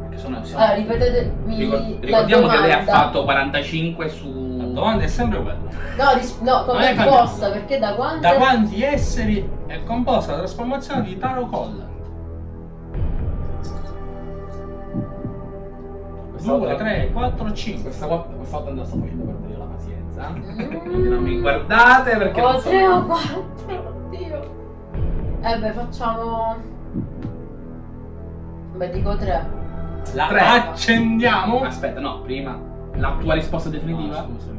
Perché sono... siamo- Allora, ripetetemi Ricor- ricordiamo che lei ha fatto 45 su... La domanda è sempre quella. No, no, come è cambiato. perché da quando... Da quanti esseri è composta la trasformazione di Taro Collant? Questa 2, volta- 3, 4, 5. Questa qua questa volta la sto facendo perdere la pazienza. Mm. Quindi non mi guardate perché Oh, non so. tre o quattro, oddio. Eh beh, facciamo... Beh, dico tre. La Tre. accendiamo? Aspetta, no, prima la tua risposta definitiva? Ah, scusami.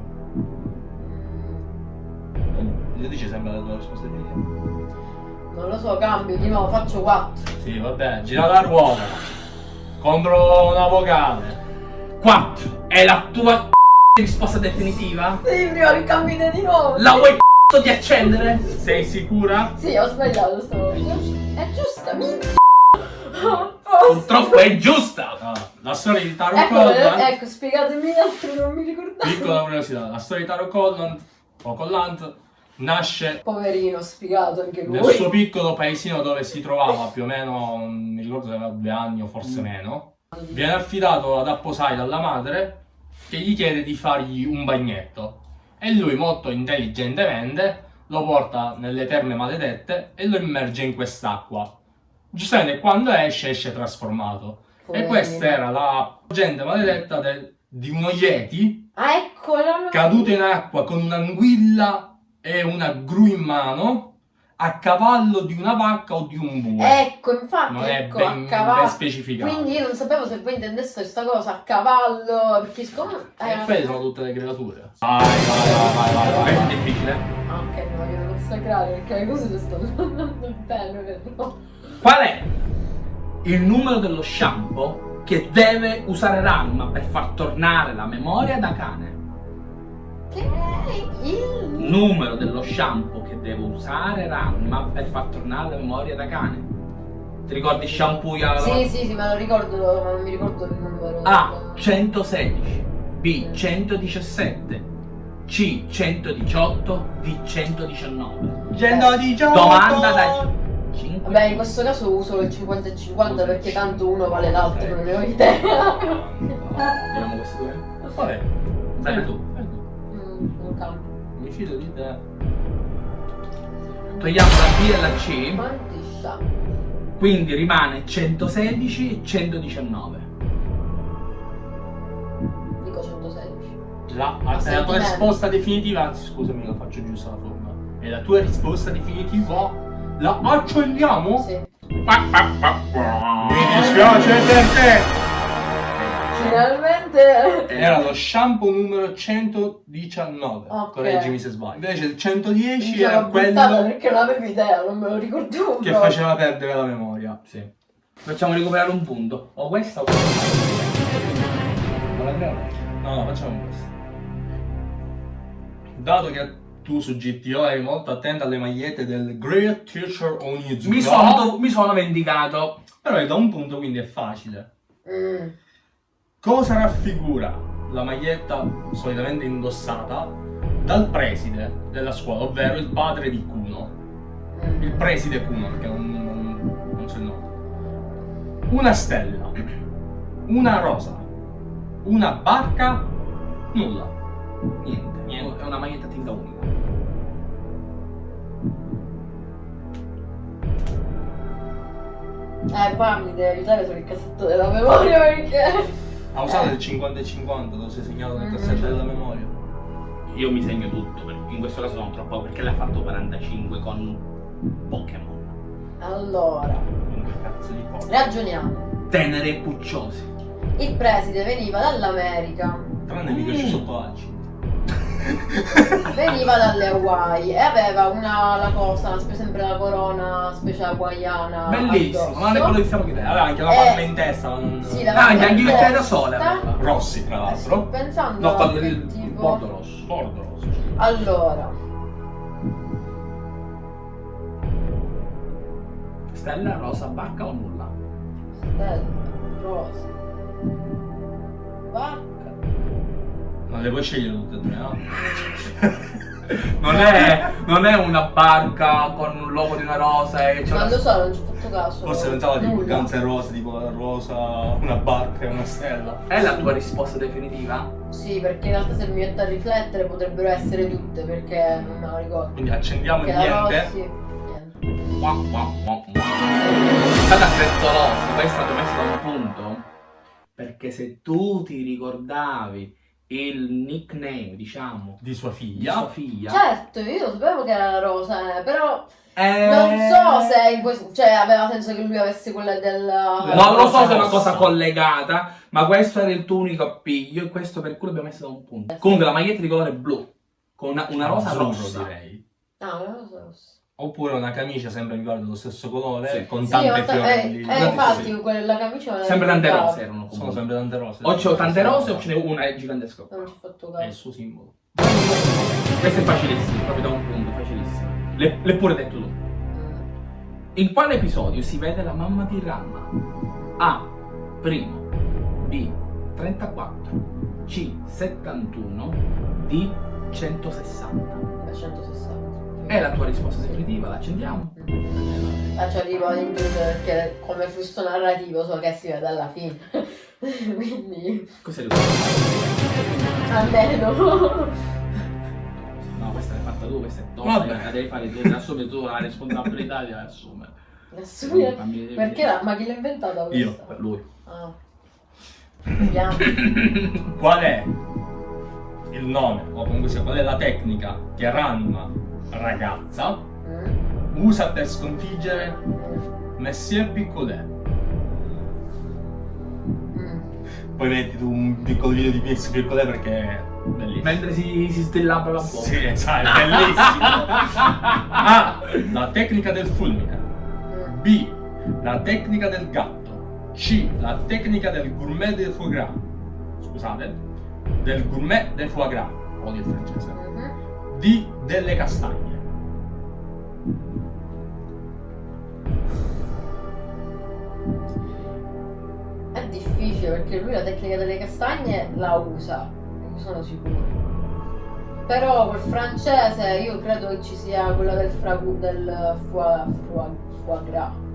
Io dice sempre la tua risposta definitiva. Non lo so, cambio di nuovo, faccio quattro. Sì, vabbè, gira la ruota. Contro una vocale. 4 è la tua (laughs) risposta definitiva? Sì, prima che cambi di nuovo. La vuoi c***o (laughs) di accendere? Sei sicura? Sì, ho sbagliato stavolta. (laughs) È giusta, minchia. Purtroppo è giusta! Ah, la storia di Taro Ecco, Collant. ecco, spiegatemi l'altro, non mi ricordavo. Piccola curiosità, la storia di Taro Collant o Collant nasce Poverino, spiegato anche lui. nel suo piccolo paesino dove si trovava più o meno, mi ricordo se aveva due anni o forse meno. Viene affidato ad apposai dalla madre che gli chiede di fargli un bagnetto e lui molto intelligentemente lo porta nelle terme maledette e lo immerge in quest'acqua. Giustamente quando esce esce trasformato. E Poverino. questa era la gente maledetta del- di uno Yeti Ah, caduto in acqua con un'anguilla e una gru in mano, a cavallo di una vacca o di un bue. Ecco, infatti, non è ecco, ben, a ben cavallo. specificato. Quindi io non sapevo se voi intendeste questa cosa a cavallo, perché siccome... E eh, poi sono tutte le creature. Vai, vai, vai, vai, vai, vai. Questo è difficile. Ah, ok, mi vogliono consacrare perché le cose le stanno andando bene? Qual è il numero dello shampoo che deve usare Ranma per far tornare la memoria da cane? Che è il... Numero dello shampoo che deve usare Ranma per far tornare la memoria da cane. Ti ricordi shampoo? ya- Sì, sì, sì, me lo ricordo, ma non mi ricordo il numero. A 116, B 117, C 118, D 119. 118. Domanda da 5. Vabbè, in questo caso uso il 50 e 50 perché tanto uno vale l'altro, non ne ho idea. Vediamo questi due. Vabbè, Dai tu. Mi fido di te. Togliamo la B e la C, Quanti sta? quindi rimane 116 e 119. Dico 116. La, è la tua risposta definitiva, anzi scusami la faccio giusta la forma. È la tua risposta definitiva? La accendiamo? Sì. Mi dispiace per te! Finalmente. Era lo shampoo numero 119. Ok. Correggimi se sbaglio. Invece il 110 Mi era quello perché non avevo idea, non me lo ricordavo. che faceva perdere la memoria. Sì. Facciamo recuperare un punto. O questa o questa. No, no, facciamo questo. Dato che tu su GTO eri molto attento alle magliette del Great Teacher Onizuka, Mi sono, mi sono vendicato. però è da un punto quindi è facile. Mm. Cosa raffigura la maglietta solitamente indossata dal preside della scuola, ovvero il padre di Kuno? Mm. Il preside Kuno, perché non, non, non so il nome. Una stella, una rosa, una barca, nulla. Niente. Niente. È una maglietta a tinta unica. Eh, qua mi deve aiutare sul cassetto della memoria perché... Ha usato Eh. il 50 e 50, lo sei segnato nel cassetto della memoria. Io mi segno tutto, perché in questo caso sono troppo perché l'ha fatto 45 con Pokémon. Allora, ragioniamo. Tenere e pucciosi. Il preside veniva dall'America, Tranne lì che c'è sotto l'acci. Veniva dalle Hawaii e aveva una la cosa, sempre la corona specie hawaiana. Bellissimo, addosso. ma non è quello che stiamo chiedendo. Aveva anche la Eh, palma in testa, non... Sì, Ah, la anche anche il testa. da sole aveva. Rossi, tra Eh, sto l'altro. pensando No, quello che del tipo- bordo rosso. Bordo rosso. Allora, Stella, rosa, barca o nulla? stella, rosa, vacca. Non le puoi scegliere tutte e tre, no? (laughs) Non è, non è una barca con un logo di una rosa e c'è Non una... lo so, non ci ho fatto caso. Forse pensava tipo Nulla. Guns N' Roses, tipo la rosa, una barca e una stella. È la tua risposta definitiva? Sì, perché in realtà se mi metto a riflettere potrebbero essere tutte perché non me lo ricordo. Quindi accendiamo il niente. Rossi, niente. Qua, qua, qua, qua. È stata frettolosa, questa ti ho messo da un punto. Perché se tu ti ricordavi il nickname, diciamo, Di sua di figlia. sua figlia, Certo, io lo sapevo che era la rosa, eh, però eh, non so se in questo, cioè aveva senso che lui avesse quella del... Non lo so se è una cosa collegata, ma questo era il tuo unico appiglio e questo per cui l'abbiamo messo da un punto. Comunque la maglietta di colore blu, con una, una rosa Azzurro, rossa. direi. Ah, una rosa rossa. Oppure una camicia sempre mi ricordo dello stesso colore, Sì. con Sì, tante ta- eh, fiorelli. eh, infatti quella camicia la Sempre tante rose erano Sono comunque. sempre tante rose. O c'ho tante rose o ce n'è una gigantesca. Non ci ho fatto È il caso. suo simbolo. Questo è facilissimo, proprio da un punto, facilissimo. Le- L'hai pure detto tu. Mm. In quale episodio si vede la mamma di Ranma? A. Primo. B. 34. C. 71. D. 160. Beh, 160. È la tua risposta definitiva, la accendiamo. Ah, ci arrivo ad intuire perché come flusso narrativo so che si vede alla fine. (laughs) Quindi, Cos'è risposta? almeno. No, questa l'hai fatta tu, questa è tosta, Vabbè. la devi fare tu, assumere tu la responsabilità di assumere. Assumere- devi- Perché la, ma chi l'ha inventata Io. questa? Per lui. Ah. Vediamo. Qual è il nome, o comunque sia qual è la tecnica che Ranma, ragazza, Mm. usa per sconfiggere Messier Piccolet. Mm. Poi metti tu un piccolo video di Messier Piccolet perché è bellissimo. Mentre si, si stillabra la bocca. Sì, sai, è bellissimo. A. La tecnica del fulmine. B. La tecnica del gatto. C. La tecnica del gourmet del foie gras. Scusate. Del gourmet del foie gras. Odio il francese. Mhm. D. Delle castagne. È difficile perché lui la tecnica delle castagne la usa, sono sicuro. Però col francese io credo che ci sia quella del fragu del foie, foie, foie gras.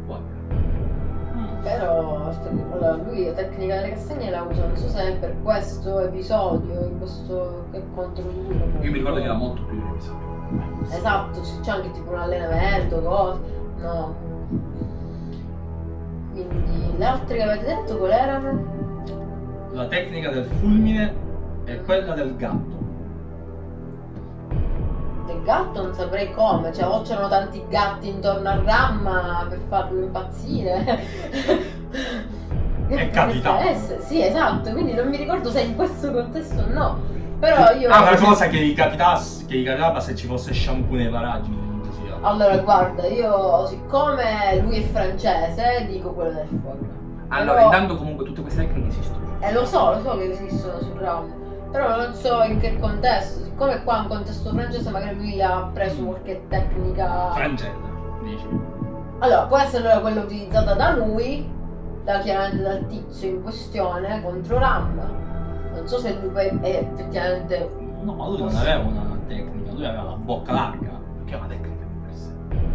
Però allora, lui la tecnica delle castagne la usa, non so se è per questo episodio, in questo che contro lui. Io mi ricordo che era molto più episodio. Esatto, c'è anche tipo un allenamento, cose. No. Quindi le altre che avete detto quali erano? La tecnica del fulmine è quella del gatto. Gatto non saprei come, cioè o c'erano tanti gatti intorno a Ramma per farlo impazzire. (laughs) È capitato. Sì, esatto, quindi non mi ricordo se in questo contesto o no. Però io. Ah, una cosa che gli capitasse, che gli capitava se ci fosse shampoo nei paraggi. sia. Allora, guarda, io siccome lui è francese, dico quello del fuoco. Allora, Però- intanto comunque tutte queste tecniche esistono. Eh lo so, lo so che esistono sul ramo, però non so in che contesto. Siccome qua è un contesto francese, magari lui ha preso qualche tecnica. Francese, dici. Allora, può essere allora quella utilizzata da lui, da chiaramente dal tizio in questione contro Ram. Non so se lui poi è effettivamente. No, ma lui non aveva una tecnica, lui aveva la bocca larga. Che è una tecnica.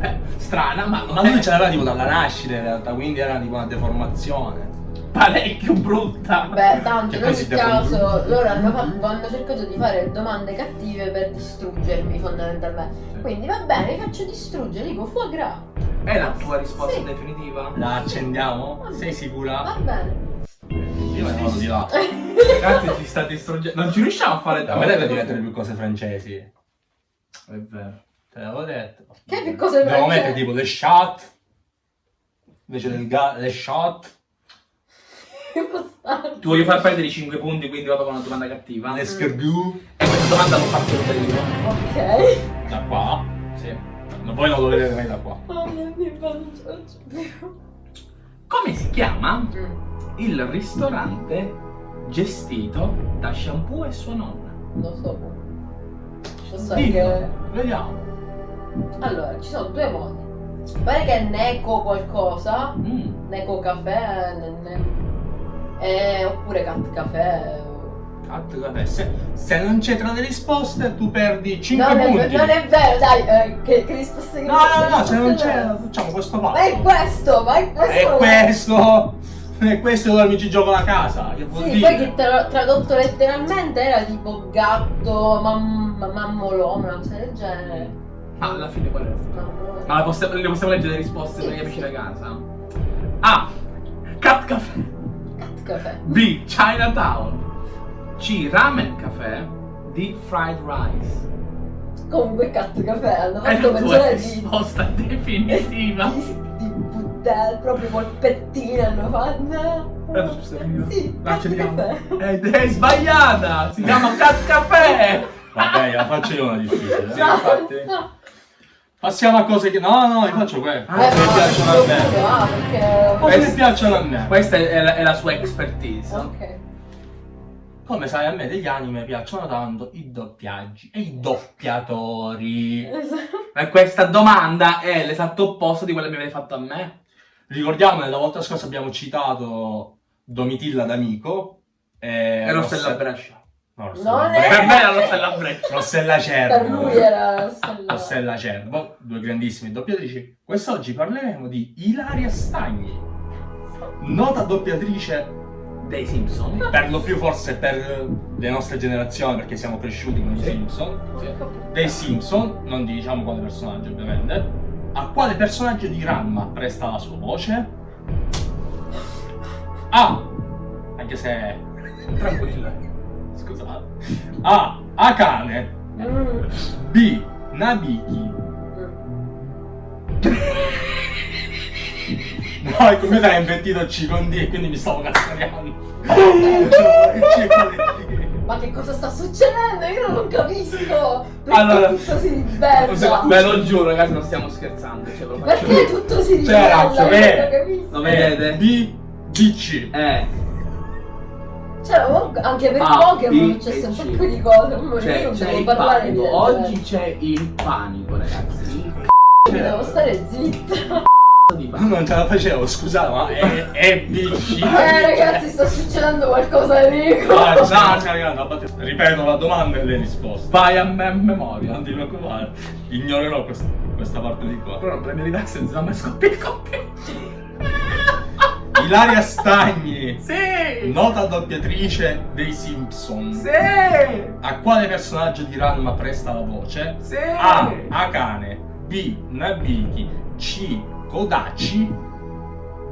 Eh, strana, ma Ma lui ce l'aveva tipo dalla nascita in realtà, quindi era tipo una deformazione. Parecchio brutta. Beh, tanto in poi ogni caso loro hanno, fatto- hanno cercato di fare domande cattive per distruggermi fondamentalmente. Quindi va bene, vi faccio distruggere, dico foie gras. È la tua risposta Sì. definitiva? La accendiamo? Sei sicura? Va bene. Io ne vado di là. Ragazzi, ci sta distruggendo. Non ci riusciamo a fare A me deve diventare più cose francesi. È vero. Te l'avevo detto. Che più cose Dobbiamo francesi? mettere tipo le shot. Invece del ga- le shot. Ti voglio far perdere i 5 punti, quindi vado con una domanda cattiva. Le scargù. E questa domanda l'ho fatta io. Ok. Da qua. Sì. Ma poi non lo vedete mai da qua. Oh mio Dio, non ce la faccio più. Come si chiama Mm. il ristorante gestito da Shampoo e sua nonna? Lo so. Lo so Dillo. che... Vediamo. Allora, ci sono due modi. Pare che è Neco qualcosa, Mm. Neco caffè, ne- ne- eh, oppure Cat caffè. Cazzo, vabbè, se, se non c'è tra le risposte tu perdi 5 Non è, punti. non è vero, dai, eh, che, che risposte che No, no, no, se non c'è facciamo questo Ma è questo, ma è questo. È questo. È questo dove mi ci gioco la casa. Che vuol Sì, dire? poi che tra- tradotto letteralmente era tipo gatto, mam- mammolone, una cosa del genere. Ah, alla fine qual è? Mammolone. Ma possiamo, le possiamo leggere le risposte Sì, per gli amici sì. da casa? A. Cat Caffè. Caffè. B. Chinatown. C. Ramen Caffè. D. Fried Rice. Comunque cat caffè, hanno È fatto la tua mezz'ora di... risposta definitiva. Di, di buttare proprio col pettino hanno fatto. Scusa, io- Sì, La caffè. Ed è sbagliata! Si chiama Cat Caffè! Vabbè, la faccio io una difficile. Sì, eh. No, infatti. no. Passiamo a cose che. No, no, io faccio quelle. Ah, Cose Eh, che no, piacciono a me. ah, perché... Cose che piacciono a me. Questa è la, è la sua expertise. Ok. Come sai, a me degli anime piacciono tanto i doppiaggi e i doppiatori. Esatto. E questa domanda è l'esatto opposto di quella che mi avete fatto a me. Ricordiamo, la volta scorsa abbiamo citato Domitilla d'Amico e, E Rossella Rosse- Brescia. No, Non è- Per me era Rossella Brescia. Rossella Cervo. Per lui era... Rossella Cervo, due grandissime doppiatrici. Quest'oggi parleremo di Ilaria Stagni, nota doppiatrice Dei Simpson. per lo più forse per le nostre generazioni, perché siamo cresciuti con i Sì. Simpson. Dei Simpson, non diciamo quale personaggio ovviamente. A quale personaggio di Ranma presta la sua voce? A. Anche se. Tranquilla. Scusate. A. Akane. B. Nabiki. Mm. No, il computer ha invertito C con D e quindi mi stavo cazzariando. Ma che cosa sta succedendo? Io non capisco! Perché Allora, tutto si ribella? Ve lo giuro, ragazzi, non stiamo scherzando. Ce lo faccio. Perché tutto si C'era, ribella? non capisco. Lo vedete? B, D, C. Eh, Cioè, anche per A, Pokémon B c'è un sacco di cose. ma io c'è, non c'è devo parlare panico. di Oggi c'è il panico, ragazzi. Il Devo stare zitta. c***o (laughs) panico. Non ce la facevo, scusate, ma è, è C. Eh ragazzi, sta succedendo qualcosa di Nico. Ah, stiamo scaricando, abbatti- Ripeto la domanda e le risposte. Vai a me a memoria. Non ti preoccupare, ignorerò questa, questa parte di qua. Però non premi relax, se no mi scoppia il computer. Ilaria Stagni, Sì! nota doppiatrice dei Simpson. Sì! A quale personaggio di Ranma presta la voce? Sì! A. Akane B. Nabiki C. Kodachi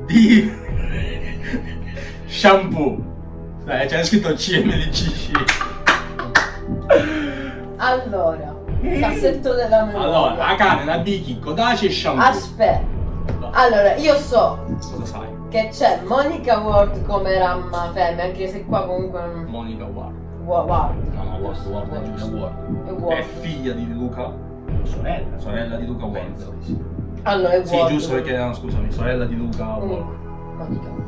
D. (laughs) Shampoo Eh, c'è scritto CMDC Allora, cassetto della memoria. Allora, Akane, Nabiki, Kodachi e Shampoo Aspetta. Allora, io so Cosa sai? Che c'è Monica Ward come Ramma Femme, anche se qua comunque. Monica Ward Wa- Ward. No, no, Ward, Ward, Ward, giusto. È È Ward. figlia di Luca Sorella. Sorella di Luca Ward Penso di sì. Allora, è Sì, Ward. giusto perché, no, scusami, sorella di Luca Ward Mm, Monica Ward.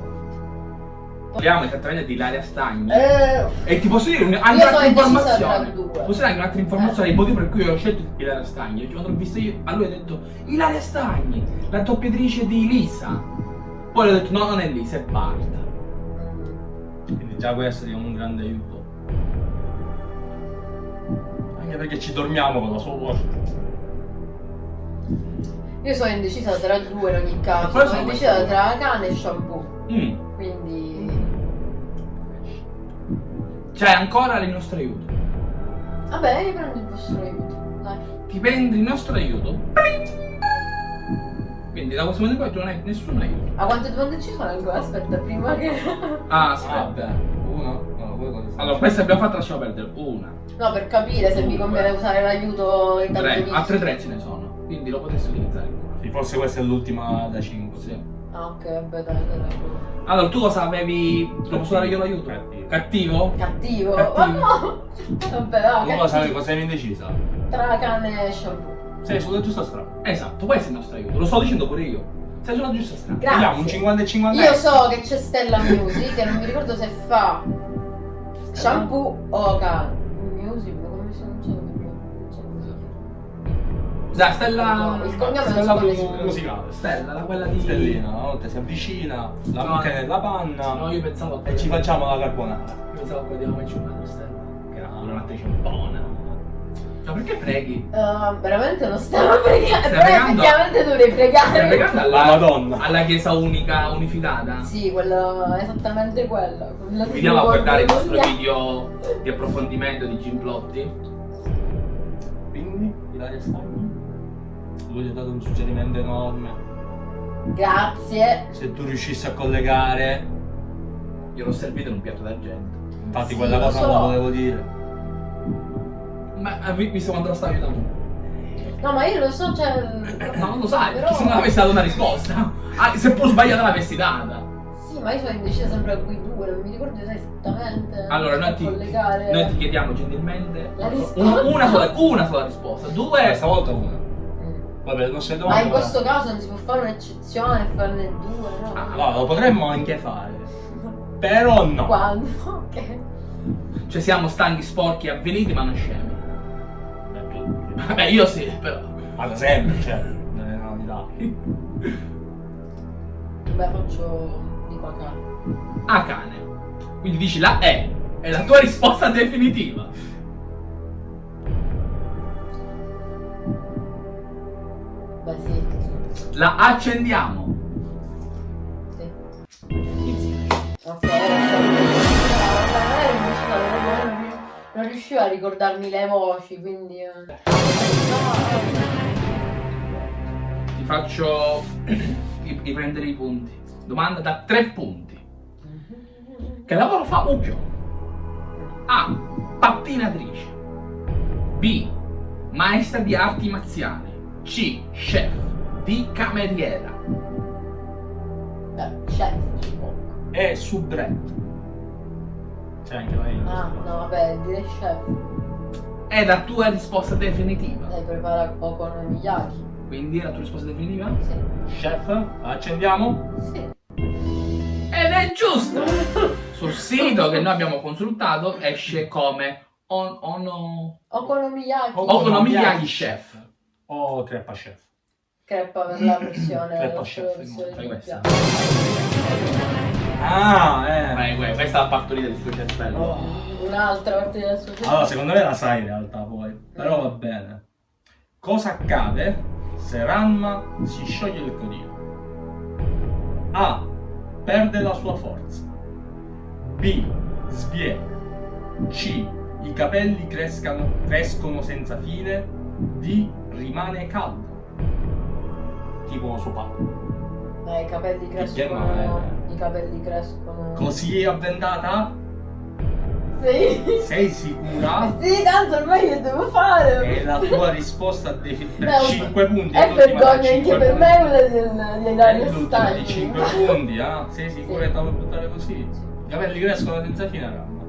Parliamo esattamente di Ilaria Stagni. Eh, E ti posso dire un'altra informazione. Posso dire anche un'altra informazione? Il motivo per cui ho scelto Ilaria Stagni. Quando l'ho vista io, a lui ho detto Ilaria Stagni, la doppiatrice di Lisa. Poi ho detto no, non è Lisa, è Barta. Quindi già questo è un grande aiuto Anche perché ci dormiamo con la sua voce io sono indecisa tra due in ogni caso. Sono sono indecisa tra cane e shampoo. Mm. Quindi. C'è ancora il nostro aiuto. Vabbè, io prendo il vostro aiuto. Dai. Ti prendi il nostro aiuto. Quindi da questo momento in poi tu non hai nessun aiuto. A quante domande ci sono ancora? Aspetta, prima che. Ah, Ah, aspetta. uno? No, voi cosa Allora, questa abbiamo fatto, lasciamo perdere. Una, No, per capire se mi conviene usare l'aiuto in tre. Altre tre ce ne sono. Quindi lo potresti utilizzare. Sì, forse questa è l'ultima da 5 Sì. Ah, ok, vabbè, dai, dai, dai. Allora, tu cosa avevi. Lo posso dare io l'aiuto? Cattivo. Cattivo? Cattivo. Cattivo. Ma (laughs) no! Vabbè, no, Tu cosa cattivo. cosa eri indecisa? Tra cane e shampoo. Sei sulla giusta strada Esatto, questo è il nostro aiuto. Lo sto dicendo pure io. Sei sulla giusta strada. Grazie. Vediamo un 50 e 50 Io so che c'è Stella Music, che non mi ricordo se fa shampoo o cane. Music, ma come si non so Dai, Stella. Il cognome Stella so come mu- si pronuncia. musicale Stella, la quella di. Stellina, una volta si avvicina, la No. mette nella panna No, io pensavo e ci facciamo la carbonara. Io pensavo che vediamo match una Stella. Che era un'attrice buona. Ma perché preghi? Uh, veramente non stavo (laughs) pregando, Stai però pregando? effettivamente dovrei Stai pregare. pregando alla, La Madonna. alla chiesa unica unificata? Sì, quello, esattamente quello. Vediamo a guardare il nostro video di approfondimento di Gimplotti. Quindi, Ilaria Stagni, lui ti ha dato un suggerimento enorme. Grazie. Se tu riuscissi a collegare, Io l'ho servito in un piatto d'argento. infatti Sì, quella cosa so. non la volevo dire. Ma hai visto quando lo stavi aiutando? No, ma io lo so, cioè. No, non lo sai, Però- perché se non avessi dato una risposta. Ah, seppur sbagliata l'avessi data. Sì, ma io sono indecisa sempre a quei due, non mi ricordo esattamente. Allora, noi ti, collegare. noi ti chiediamo gentilmente La un- risposta. una, sola, una sola risposta. Due. Questa volta una. Mm. Vabbè, le nostre Ma domande. in questo caso non si può fare un'eccezione e farne due, no? Ah, No, lo potremmo anche fare. Però no. Quando? (laughs) Ok. Cioè siamo stanchi, sporchi, avviliti, ma non scemi. Vabbè, io sì, però. Ma da sempre, cioè, non è una novità. Beh, faccio di qua cane. A cane. Quindi dici la E. È la tua risposta definitiva. Beh, sì. La accendiamo. sì. Insieme. Ok, non, riuscivo a ricordarmi le voci, quindi. eh. Ti faccio riprendere i punti. Domanda da tre punti. Che lavoro fa Mucchio? A. Pattinatrice. B. Maestra di arti marziali. C. Chef. D. Cameriera. Beh, chef. e soubrette. C'è anche la. Ah, no, vabbè, direi chef. È la tua risposta definitiva. Lei prepara okonomiyaki. Quindi è la tua risposta definitiva? Sì. Chef, accendiamo? Sì. Ed è giusto! (laughs) Sul sito che noi abbiamo consultato esce come on, ono, Okonomiyaki. Oh, Okonomiyaki Chef. O creppa chef. Creppa per la versione. Creppa la chef, di questa. Ah, eh. Vai, vai, questa è la partorita del suo cervello. Oh, un'altra parte del suo Allora, secondo me la sai in realtà poi, però va bene. Cosa accade se Ranma si scioglie il codino? A. Perde la sua forza. B. Sviene. C. I capelli crescano, crescono senza fine. D. Rimane caldo. Tipo suo padre. Eh, i capelli crescono. è- I capelli crescono. Così avventata? Sì. Sei sicura? (laughs) Sì, tanto ormai che devo fare? E la tua risposta per Beh, 5 punti. È vergogna anche per punti. me quella del- dei Dario L'ultima di Stagni. 5 punti, ah? Sei sicura Sì. che la vuoi buttare così? I capelli crescono senza fine, Ramma.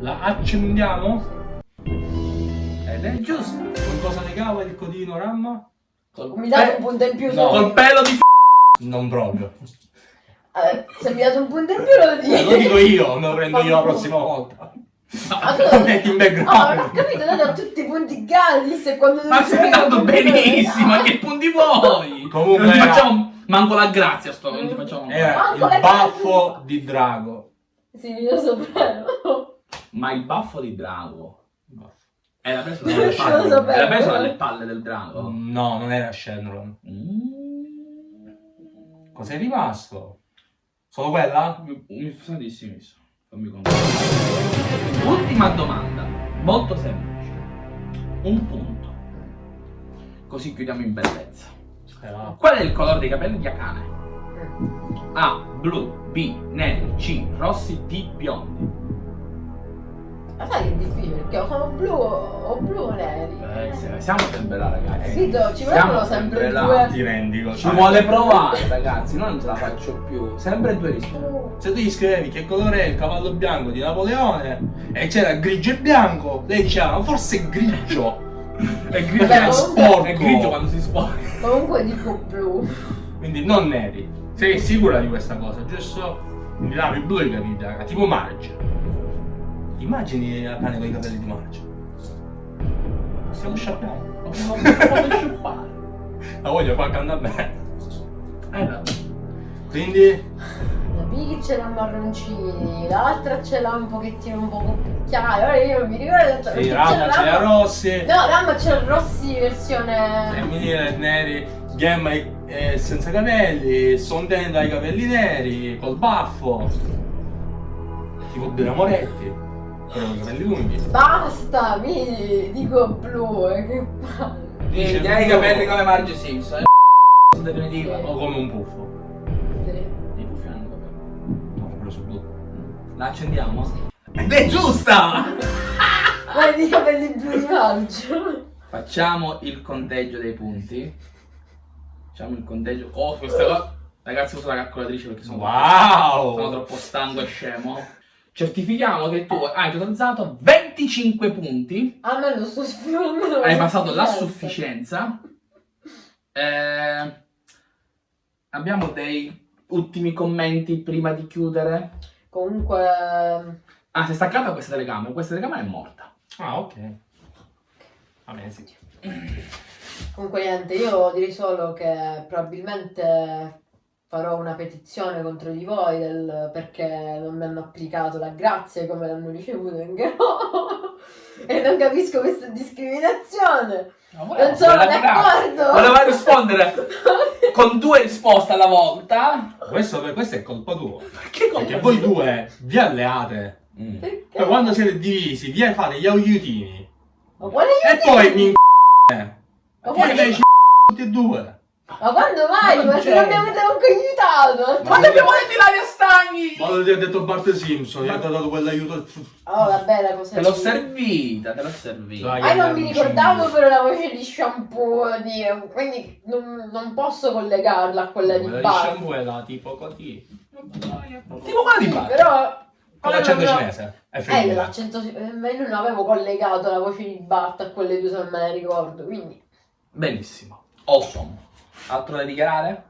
La accendiamo? Ed è giusto. Con cosa legava il codino, Ramma? Mi date un punto in più No. Col pelo di f***o. Non proprio. Eh, se mi date un punto in più lo Eh, dico. lo dico io, me lo prendo io la prossima (laughs) volta. Ma tu- (laughs) Lo metti in background. Oh, non ho capito, date a tutti i punti gratis e quando Ma stai andando benissimo, ma che punti vuoi? Comunque non ti facciamo manco la grazia sto, non ti facciamo Era Manco il baffo di Drago. Sì, io sapevo. Ma il baffo di drago era preso dalle palle, era preso dalle palle del drago. No, non era Shenron. Mm. Cos'è rimasto? Solo quella? Mi, mi sa di sì, mi sa. Fammi controllare. Ultima domanda, molto semplice. Un punto. Così chiudiamo in bellezza. Spera. Qual è il colore dei capelli di Akane? A. Blu. B. Neri. C. Rossi. D. Biondi. Ma sai che è difficile perché o sono blu o blu o neri. Eh, siamo sempre là, ragazzi. Sì, do- ci vogliono sempre sempre là. due. Ti rendi conto? Ci vuole provare, ragazzi. No, non ce la faccio più. Sempre due risposte. Se tu gli scrivevi che colore è il cavallo bianco di Napoleone e c'era grigio e bianco, lei diceva, ma forse è grigio. (laughs) È grigio, Vabbè, sporco. È grigio quando si sporca. Comunque dico blu. Quindi non neri. Sei sicura di questa cosa, giusto? Quindi lavi blu i capelli bianchi, tipo Marge. Immagini la cane con i capelli di Marge. Stiamo sciappando. La voglio far cantare a me. Eh, no. Quindi, La Piggy ce l'ha marroncini, l'altra ce l'ha un pochettino un po' più chiaro. Ora io non mi ricordo sì, Ramma c'era ce l'ha rossi, No, Ramma c'era Rossi versione. femminile neri, Gemma eh, senza capelli, Sondenda i capelli neri, col baffo. Tipo Bira Moretti, capelli lunghi. Basta, mi dico blu, eh, che palle. Sì, hai i capelli come Marge Simpson. eh. Definitiva. Sì. O come un puffo. Sì. I puffi hanno i capelli. No, quello su blu. La accendiamo? Ed è giusta! Ma i capelli blu di maggio. Facciamo il conteggio dei punti. Facciamo il conteggio. Oh, questa cosa. Ragazzi, uso la calcolatrice perché sono, sono Wow! troppo stanco e scemo. Certifichiamo che tu hai totalizzato 25 punti. A me lo sto sfruttando. Hai passato la sufficienza. Eh, abbiamo dei ultimi commenti prima di chiudere. Comunque, Ah, si è staccata questa telecamera. Questa telecamera è morta. Ah, ok. Va bene, sì. comunque niente, io direi solo che probabilmente farò una petizione contro di voi del- perché non mi hanno applicato la grazia come l'hanno ricevuto anche loro. (laughs) e non capisco questa discriminazione. Non sono d'accordo. Voleva rispondere (laughs) con due risposte alla volta. Questo, questo è colpa tua. Che Perché voi due vi alleate. Mm. Perché? Poi quando siete divisi, vi fate gli aiutini. Ma E poi mi Ma Poi quale tutti e due. Ma quando mai? Ma se non mi avete neanche aiutato! Ma ti abbiamo detto Ilaria Stagni! Ma lo ti ha detto Bart Simpson, gli ha dato quell'aiuto. Oh, vabbè, la cosa Te l'ho servita, te l'ho servita. Dai. Ah, non mi ricordavo però la voce di shampoo, di... quindi non, non posso collegarla a quella di Quella di Bart. shampoo è la tipo così. Tipo quella di Bart. però... Con l'accento cinese. È Eh, l'accento... eh, ma io non avevo collegato la voce di Bart a quelle due se non me ne ricordo, quindi... Benissimo. Awesome. Altro da dichiarare?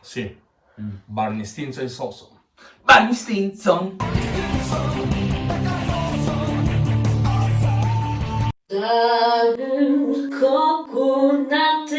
Sì. Mm. Barney Stinson Soso. Barney Stinson! Coconut